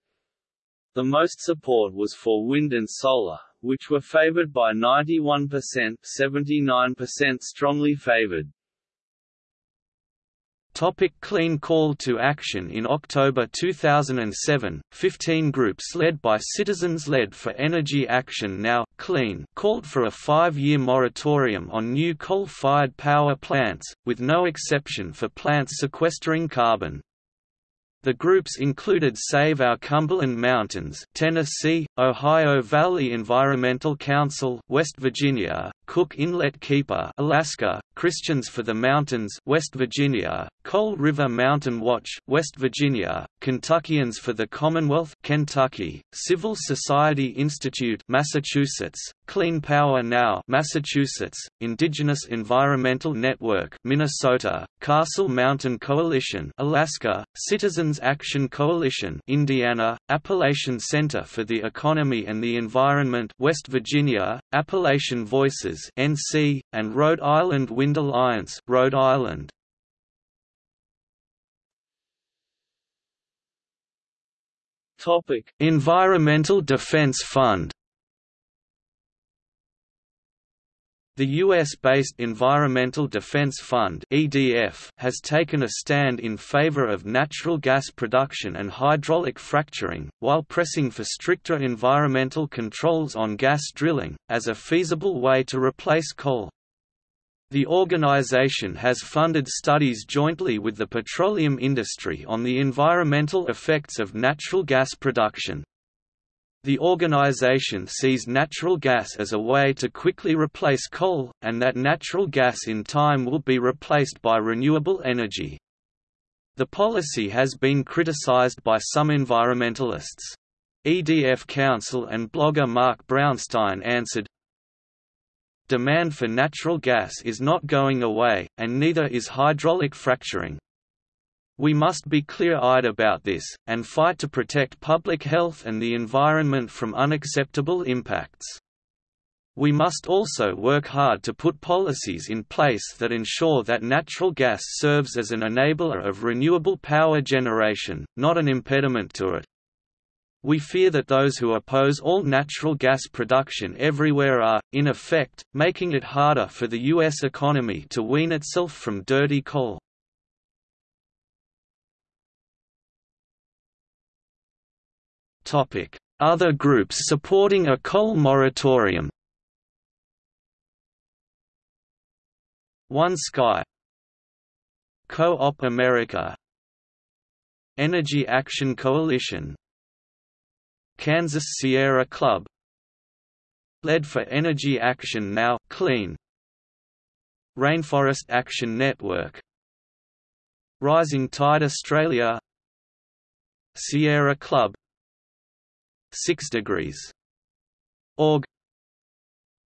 The most support was for wind and solar, which were favored by 91%, 79% strongly favored. Topic Clean Call to Action In October 2007, 15 groups led by Citizens Led for Energy Action Now, Clean called for a five-year moratorium on new coal-fired power plants, with no exception for plants sequestering carbon. The groups included Save Our Cumberland Mountains, Tennessee, Ohio Valley Environmental Council, West Virginia, Cook Inlet Keeper, Alaska, Christians for the Mountains, West Virginia, Coal River Mountain Watch, West Virginia, Kentuckians for the Commonwealth, Kentucky, Civil Society Institute, Massachusetts, Clean Power Now, Massachusetts, Indigenous Environmental Network, Minnesota, Castle Mountain Coalition, Alaska, Citizens Action Coalition, Indiana, Appalachian Center for the Economy and the Environment, West Virginia, Appalachian Voices, NC, and Rhode Island Wind Alliance, Rhode Island. Topic: Environmental Defense Fund The US-based Environmental Defense Fund (EDF) has taken a stand in favor of natural gas production and hydraulic fracturing, while pressing for stricter environmental controls on gas drilling, as a feasible way to replace coal. The organization has funded studies jointly with the petroleum industry on the environmental effects of natural gas production. The organization sees natural gas as a way to quickly replace coal, and that natural gas in time will be replaced by renewable energy. The policy has been criticized by some environmentalists. EDF counsel and blogger Mark Brownstein answered, Demand for natural gas is not going away, and neither is hydraulic fracturing. We must be clear-eyed about this, and fight to protect public health and the environment from unacceptable impacts. We must also work hard to put policies in place that ensure that natural gas serves as an enabler of renewable power generation, not an impediment to it. We fear that those who oppose all natural gas production everywhere are, in effect, making it harder for the U.S. economy to wean itself from dirty coal. Other groups supporting a coal moratorium One Sky Co-op America Energy Action Coalition Kansas Sierra Club. Led for Energy Action Now, Clean. Rainforest Action Network. Rising Tide Australia. Sierra Club. 6 degrees. Org.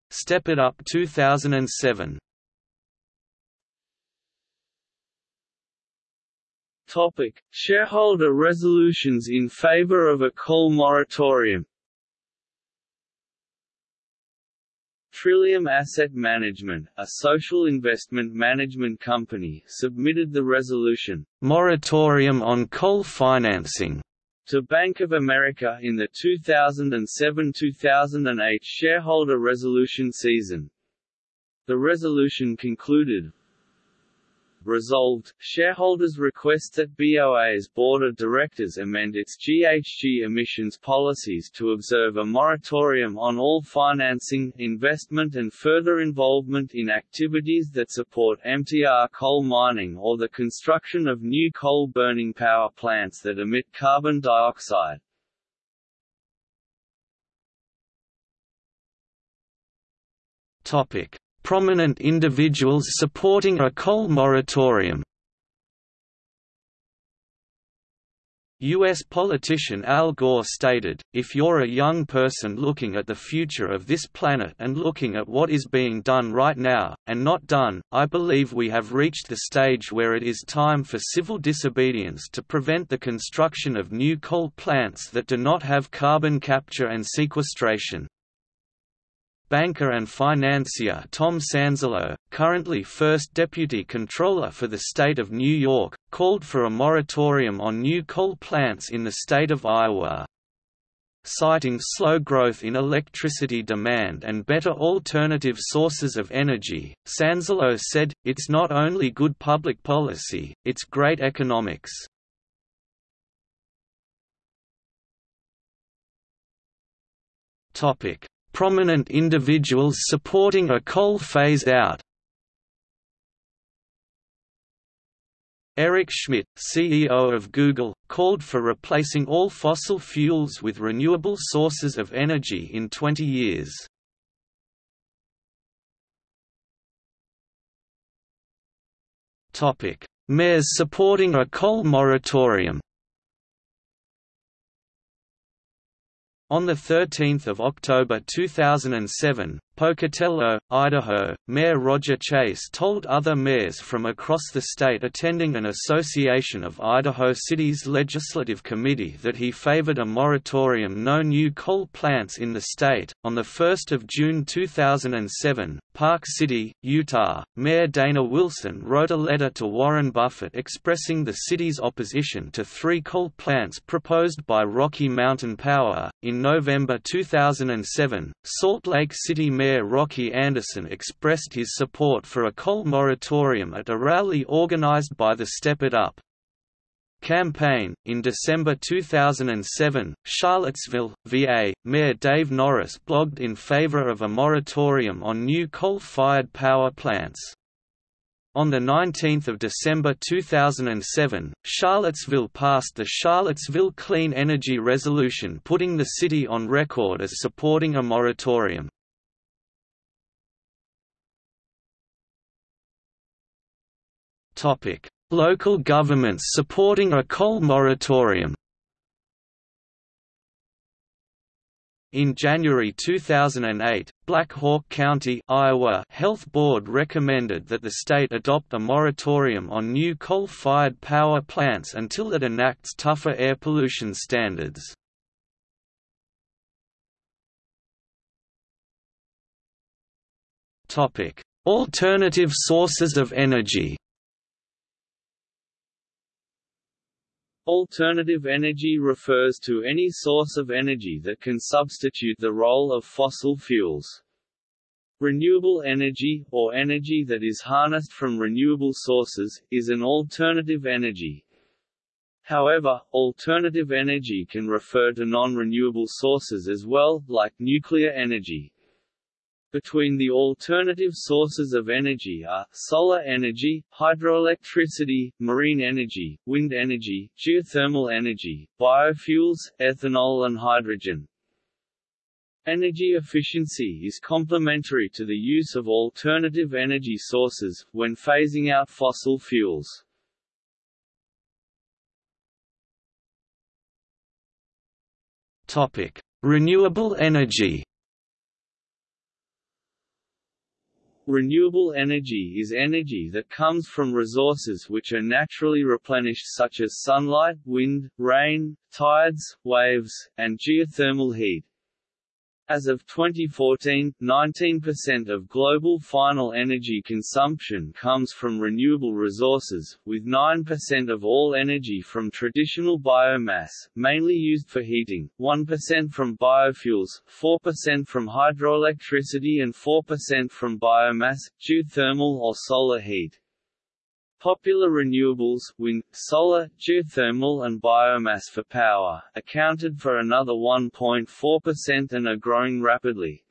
Step It Up 2007 Topic: Shareholder resolutions in favor of a coal moratorium. Trillium Asset Management, a social investment management company, submitted the resolution, Moratorium on Coal Financing, to Bank of America in the 2007–2008 shareholder resolution season. The resolution concluded, Resolved, shareholders request that BOA's Board of Directors amend its GHG emissions policies to observe a moratorium on all financing, investment and further involvement in activities that support MTR coal mining or the construction of new coal-burning power plants that emit carbon dioxide. Topic: Prominent individuals supporting a coal moratorium U.S. politician Al Gore stated, if you're a young person looking at the future of this planet and looking at what is being done right now, and not done, I believe we have reached the stage where it is time for civil disobedience to prevent the construction of new coal plants that do not have carbon capture and sequestration. Banker and financier Tom Sanzillo, currently First Deputy controller for the state of New York, called for a moratorium on new coal plants in the state of Iowa. Citing slow growth in electricity demand and better alternative sources of energy, Sanzillo said, it's not only good public policy, it's great economics. Topic: prominent individuals supporting a coal phase-out Eric Schmidt, CEO of Google, called for replacing all fossil fuels with renewable sources of energy in 20 years. Mayors supporting a coal moratorium On 13 October 2007, Pocatello, Idaho, Mayor Roger Chase told other mayors from across the state attending an Association of Idaho Cities Legislative Committee that he favored a moratorium no new coal plants in the state. On 1 June 2007, Park City, Utah, Mayor Dana Wilson wrote a letter to Warren Buffett expressing the city's opposition to three coal plants proposed by Rocky Mountain Power. In November 2007, Salt Lake City Mayor Mayor Rocky Anderson expressed his support for a coal moratorium at a rally organized by the Step It Up campaign. In December 2007, Charlottesville, VA, Mayor Dave Norris blogged in favor of a moratorium on new coal-fired power plants. On 19 December 2007, Charlottesville passed the Charlottesville Clean Energy Resolution putting the city on record as supporting a moratorium. Topic: Local governments supporting a coal moratorium. In January 2008, Black Hawk County Iowa Health Board recommended that the state adopt a moratorium on new coal-fired power plants until it enacts tougher air pollution standards. Alternative sources of energy Alternative energy refers to any source of energy that can substitute the role of fossil fuels. Renewable energy, or energy that is harnessed from renewable sources, is an alternative energy. However, alternative energy can refer to non-renewable sources as well, like nuclear energy. Between the alternative sources of energy are, solar energy, hydroelectricity, marine energy, wind energy, geothermal energy, biofuels, ethanol and hydrogen. Energy efficiency is complementary to the use of alternative energy sources, when phasing out fossil fuels. Renewable energy Renewable energy is energy that comes from resources which are naturally replenished such as sunlight, wind, rain, tides, waves, and geothermal heat. As of 2014, 19% of global final energy consumption comes from renewable resources, with 9% of all energy from traditional biomass, mainly used for heating, 1% from biofuels, 4% from hydroelectricity and 4% from biomass, geothermal or solar heat. Popular renewables wind, solar, geothermal and biomass for power, accounted for another 1.4% and are growing rapidly.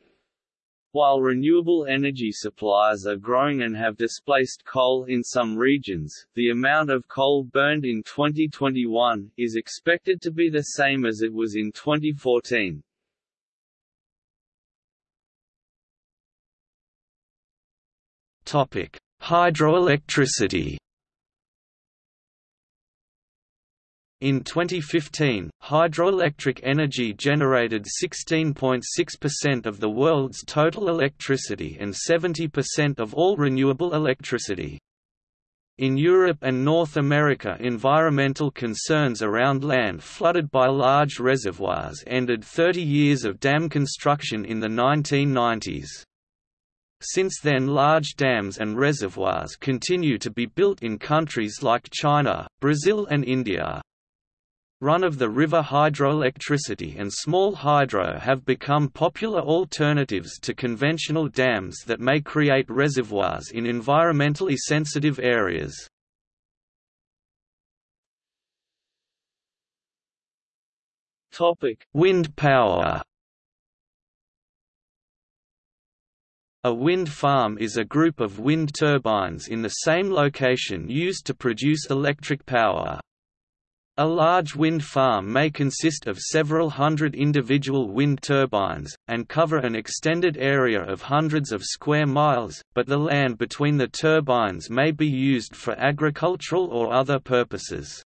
While renewable energy supplies are growing and have displaced coal in some regions, the amount of coal burned in 2021, is expected to be the same as it was in 2014. Hydroelectricity In 2015, hydroelectric energy generated 16.6% of the world's total electricity and 70% of all renewable electricity. In Europe and North America environmental concerns around land flooded by large reservoirs ended 30 years of dam construction in the 1990s. Since then large dams and reservoirs continue to be built in countries like China, Brazil and India. Run-of-the-river hydroelectricity and small hydro have become popular alternatives to conventional dams that may create reservoirs in environmentally sensitive areas. Wind power A wind farm is a group of wind turbines in the same location used to produce electric power. A large wind farm may consist of several hundred individual wind turbines, and cover an extended area of hundreds of square miles, but the land between the turbines may be used for agricultural or other purposes.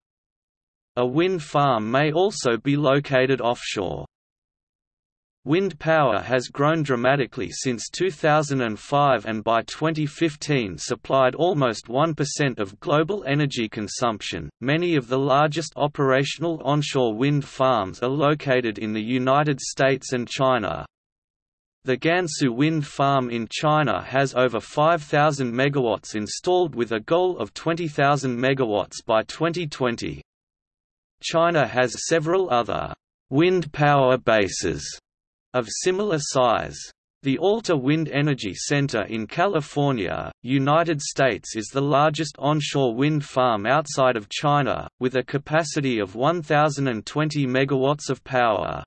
A wind farm may also be located offshore. Wind power has grown dramatically since 2005 and by 2015 supplied almost 1% of global energy consumption. Many of the largest operational onshore wind farms are located in the United States and China. The Gansu wind farm in China has over 5,000 megawatts installed with a goal of 20,000 megawatts by 2020. China has several other wind power bases of similar size. The Alta Wind Energy Center in California, United States is the largest onshore wind farm outside of China, with a capacity of 1,020 megawatts of power.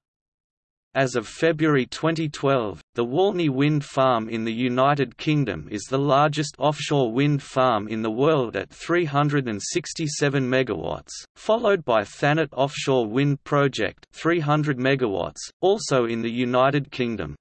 As of February 2012, the Walney Wind Farm in the United Kingdom is the largest offshore wind farm in the world at 367 MW, followed by Thanet Offshore Wind Project 300 MW, also in the United Kingdom.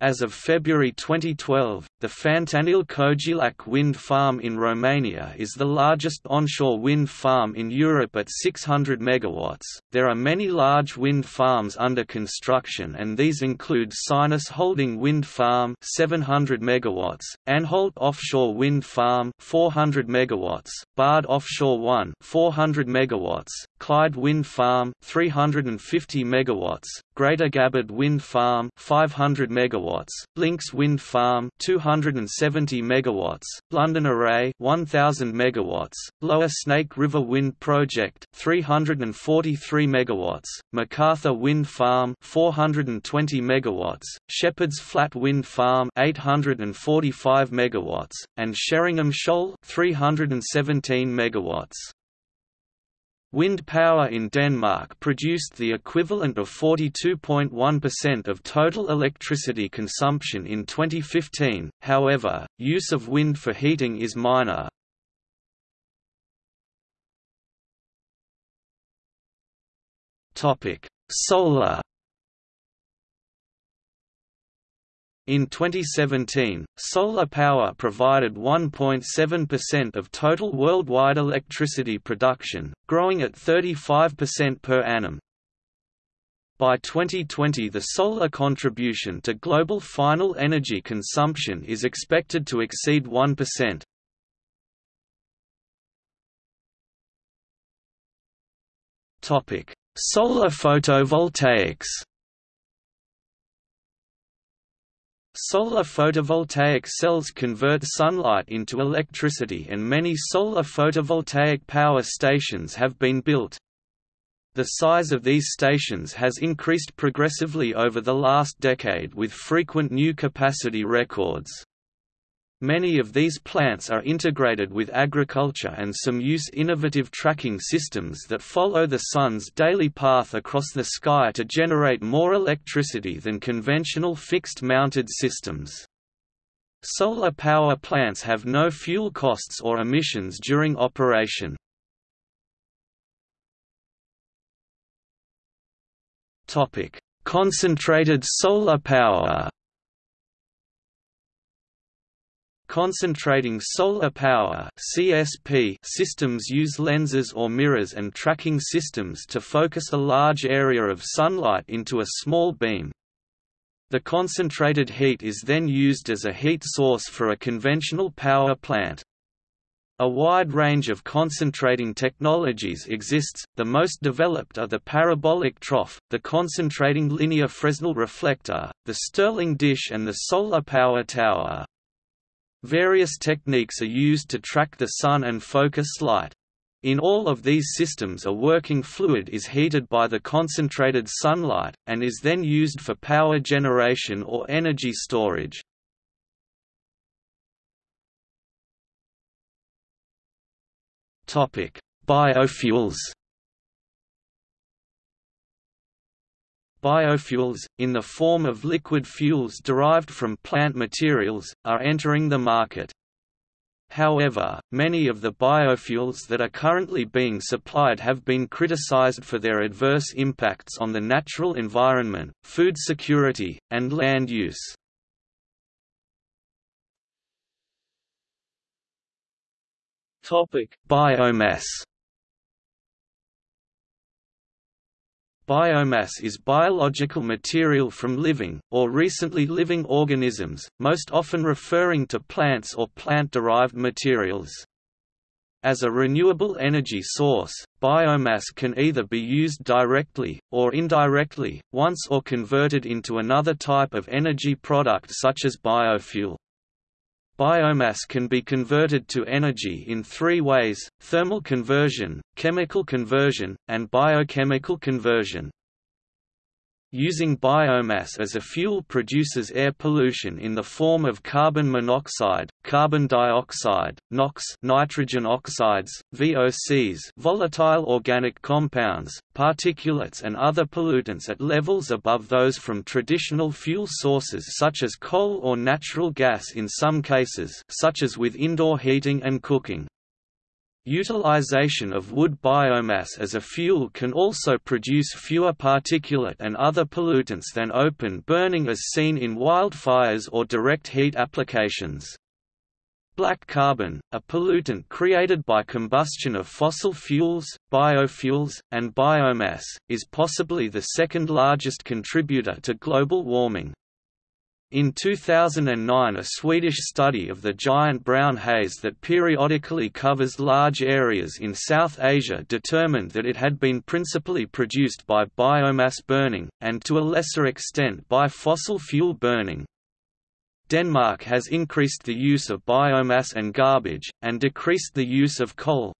As of February 2012, the Fântânele-Cogealac wind farm in Romania is the largest onshore wind farm in Europe at 600 MW. There are many large wind farms under construction and these include Sinus Holding Wind Farm 700 MW, Anholt Offshore Wind Farm 400 MW, Bard Offshore 1 400 MW, Clyde Wind Farm 350 MW, Greater Gabbard Wind Farm 500 MW, Lincs Wind Farm 270 MW, London Array 1000 MW, Lower Snake River Wind Project 343 MW, MacArthur Wind Farm 420 MW, Shepherd's Flat Wind Farm 845 MW, and Sheringham Shoal 317 MW. Wind power in Denmark produced the equivalent of 42.1% of total electricity consumption in 2015, however, use of wind for heating is minor. Solar In 2017, solar power provided 1.7% of total worldwide electricity production, growing at 35% per annum. By 2020 the solar contribution to global final energy consumption is expected to exceed 1%. Solar photovoltaics Solar photovoltaic cells convert sunlight into electricity and many solar photovoltaic power stations have been built. The size of these stations has increased progressively over the last decade with frequent new capacity records. Many of these plants are integrated with agriculture and some use innovative tracking systems that follow the sun's daily path across the sky to generate more electricity than conventional fixed-mounted systems. Solar power plants have no fuel costs or emissions during operation. Concentrated solar power. Concentrating solar power (CSP) systems use lenses or mirrors and tracking systems to focus a large area of sunlight into a small beam. The concentrated heat is then used as a heat source for a conventional power plant. A wide range of concentrating technologies exists, the most developed are the parabolic trough, the concentrating linear Fresnel reflector, the Stirling dish and the solar power tower. Various techniques are used to track the sun and focus light. In all of these systems a working fluid is heated by the concentrated sunlight, and is then used for power generation or energy storage. Biofuels. Biofuels, in the form of liquid fuels derived from plant materials, are entering the market. However, many of the biofuels that are currently being supplied have been criticized for their adverse impacts on the natural environment, food security, and land use. Topic: Biomass. Biomass is biological material from living, or recently living organisms, most often referring to plants or plant-derived materials. As a renewable energy source, biomass can either be used directly, or indirectly, once or converted into another type of energy product such as biofuel. Biomass can be converted to energy in three ways, thermal conversion, chemical conversion, and biochemical conversion. Using biomass as a fuel produces air pollution in the form of carbon monoxide, carbon dioxide, NOx, nitrogen oxides, VOCs, volatile organic compounds, particulates and other pollutants at levels above those from traditional fuel sources such as coal or natural gas in some cases, such as with indoor heating and cooking. Utilization of wood biomass as a fuel can also produce fewer particulate and other pollutants than open burning as seen in wildfires or direct heat applications. Black carbon, a pollutant created by combustion of fossil fuels, biofuels, and biomass, is possibly the second largest contributor to global warming. In 2009 a Swedish study of the giant brown haze that periodically covers large areas in South Asia determined that it had been principally produced by biomass burning, and to a lesser extent by fossil fuel burning. Denmark has increased the use of biomass and garbage, and decreased the use of coal.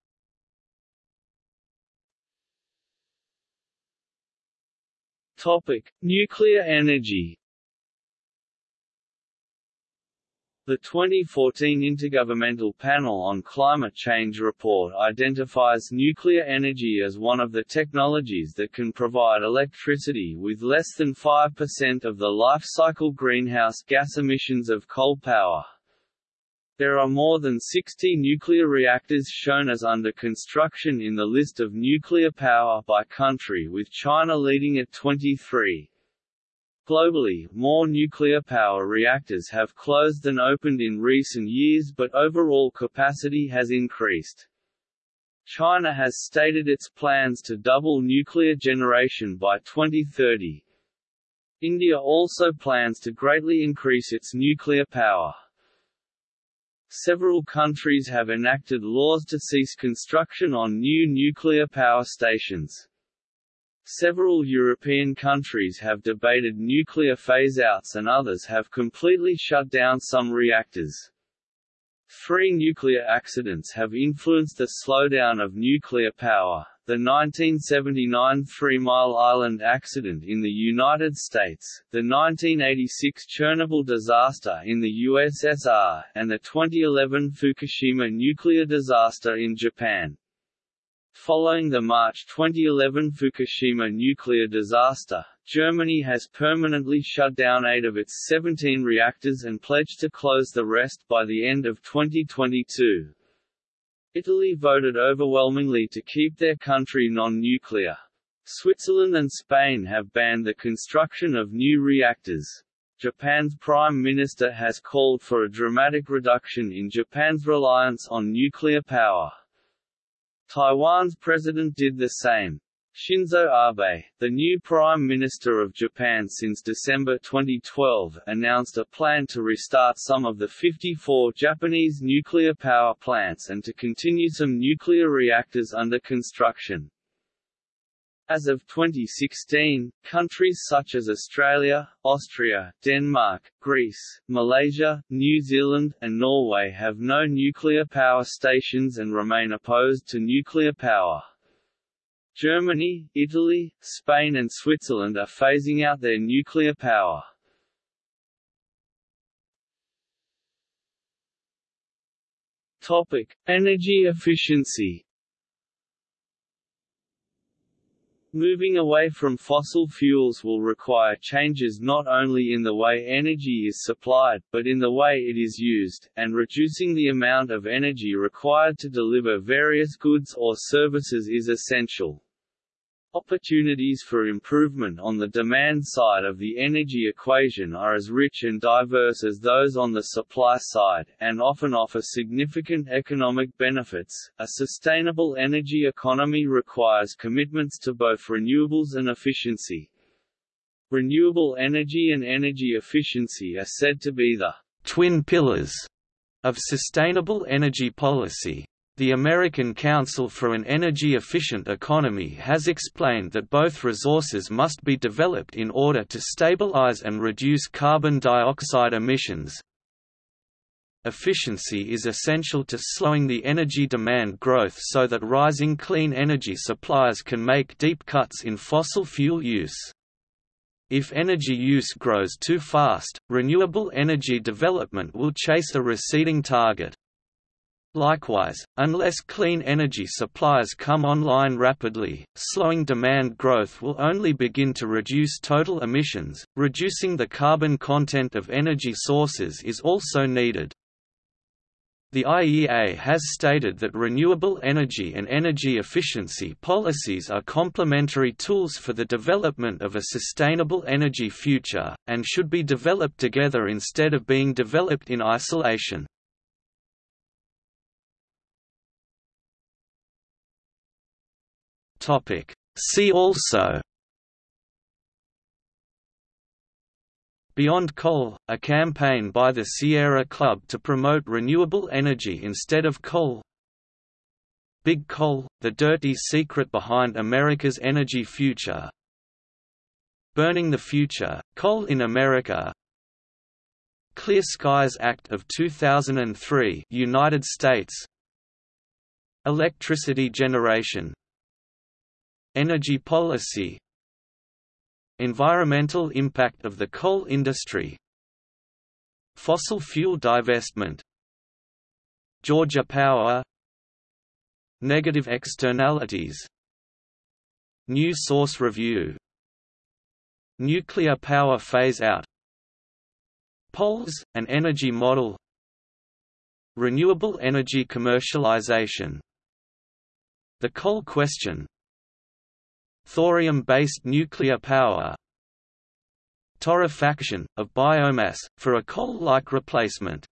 Topic. Nuclear energy The 2014 Intergovernmental Panel on Climate Change report identifies nuclear energy as one of the technologies that can provide electricity with less than 5% of the life cycle greenhouse gas emissions of coal power. There are more than 60 nuclear reactors shown as under construction in the list of nuclear power by country with China leading at 23. Globally, more nuclear power reactors have closed than opened in recent years but overall capacity has increased. China has stated its plans to double nuclear generation by 2030. India also plans to greatly increase its nuclear power. Several countries have enacted laws to cease construction on new nuclear power stations. Several European countries have debated nuclear phase-outs and others have completely shut down some reactors. Three nuclear accidents have influenced the slowdown of nuclear power. The 1979 Three Mile Island accident in the United States, the 1986 Chernobyl disaster in the USSR, and the 2011 Fukushima nuclear disaster in Japan. Following the March 2011 Fukushima nuclear disaster, Germany has permanently shut down eight of its 17 reactors and pledged to close the rest by the end of 2022. Italy voted overwhelmingly to keep their country non-nuclear. Switzerland and Spain have banned the construction of new reactors. Japan's Prime Minister has called for a dramatic reduction in Japan's reliance on nuclear power. Taiwan's president did the same. Shinzo Abe, the new Prime Minister of Japan since December 2012, announced a plan to restart some of the 54 Japanese nuclear power plants and to continue some nuclear reactors under construction. As of 2016, countries such as Australia, Austria, Denmark, Greece, Malaysia, New Zealand, and Norway have no nuclear power stations and remain opposed to nuclear power. Germany, Italy, Spain and Switzerland are phasing out their nuclear power. Topic: Energy efficiency. Moving away from fossil fuels will require changes not only in the way energy is supplied, but in the way it is used, and reducing the amount of energy required to deliver various goods or services is essential. Opportunities for improvement on the demand side of the energy equation are as rich and diverse as those on the supply side, and often offer significant economic benefits. A sustainable energy economy requires commitments to both renewables and efficiency. Renewable energy and energy efficiency are said to be the twin pillars of sustainable energy policy. The American Council for an Energy-Efficient Economy has explained that both resources must be developed in order to stabilize and reduce carbon dioxide emissions. Efficiency is essential to slowing the energy demand growth so that rising clean energy supplies can make deep cuts in fossil fuel use. If energy use grows too fast, renewable energy development will chase a receding target. Likewise, unless clean energy supplies come online rapidly, slowing demand growth will only begin to reduce total emissions. Reducing the carbon content of energy sources is also needed. The IEA has stated that renewable energy and energy efficiency policies are complementary tools for the development of a sustainable energy future, and should be developed together instead of being developed in isolation. Topic. See also Beyond Coal, a campaign by the Sierra Club to promote renewable energy instead of coal. Big Coal, the dirty secret behind America's energy future. Burning the Future, Coal in America. Clear Skies Act of 2003 United States. Electricity generation Energy policy Environmental impact of the coal industry Fossil fuel divestment Georgia Power Negative externalities New source review Nuclear power phase-out Poles, an energy model Renewable energy commercialization. The coal question Thorium-based nuclear power. Torrefaction, of biomass, for a coal-like replacement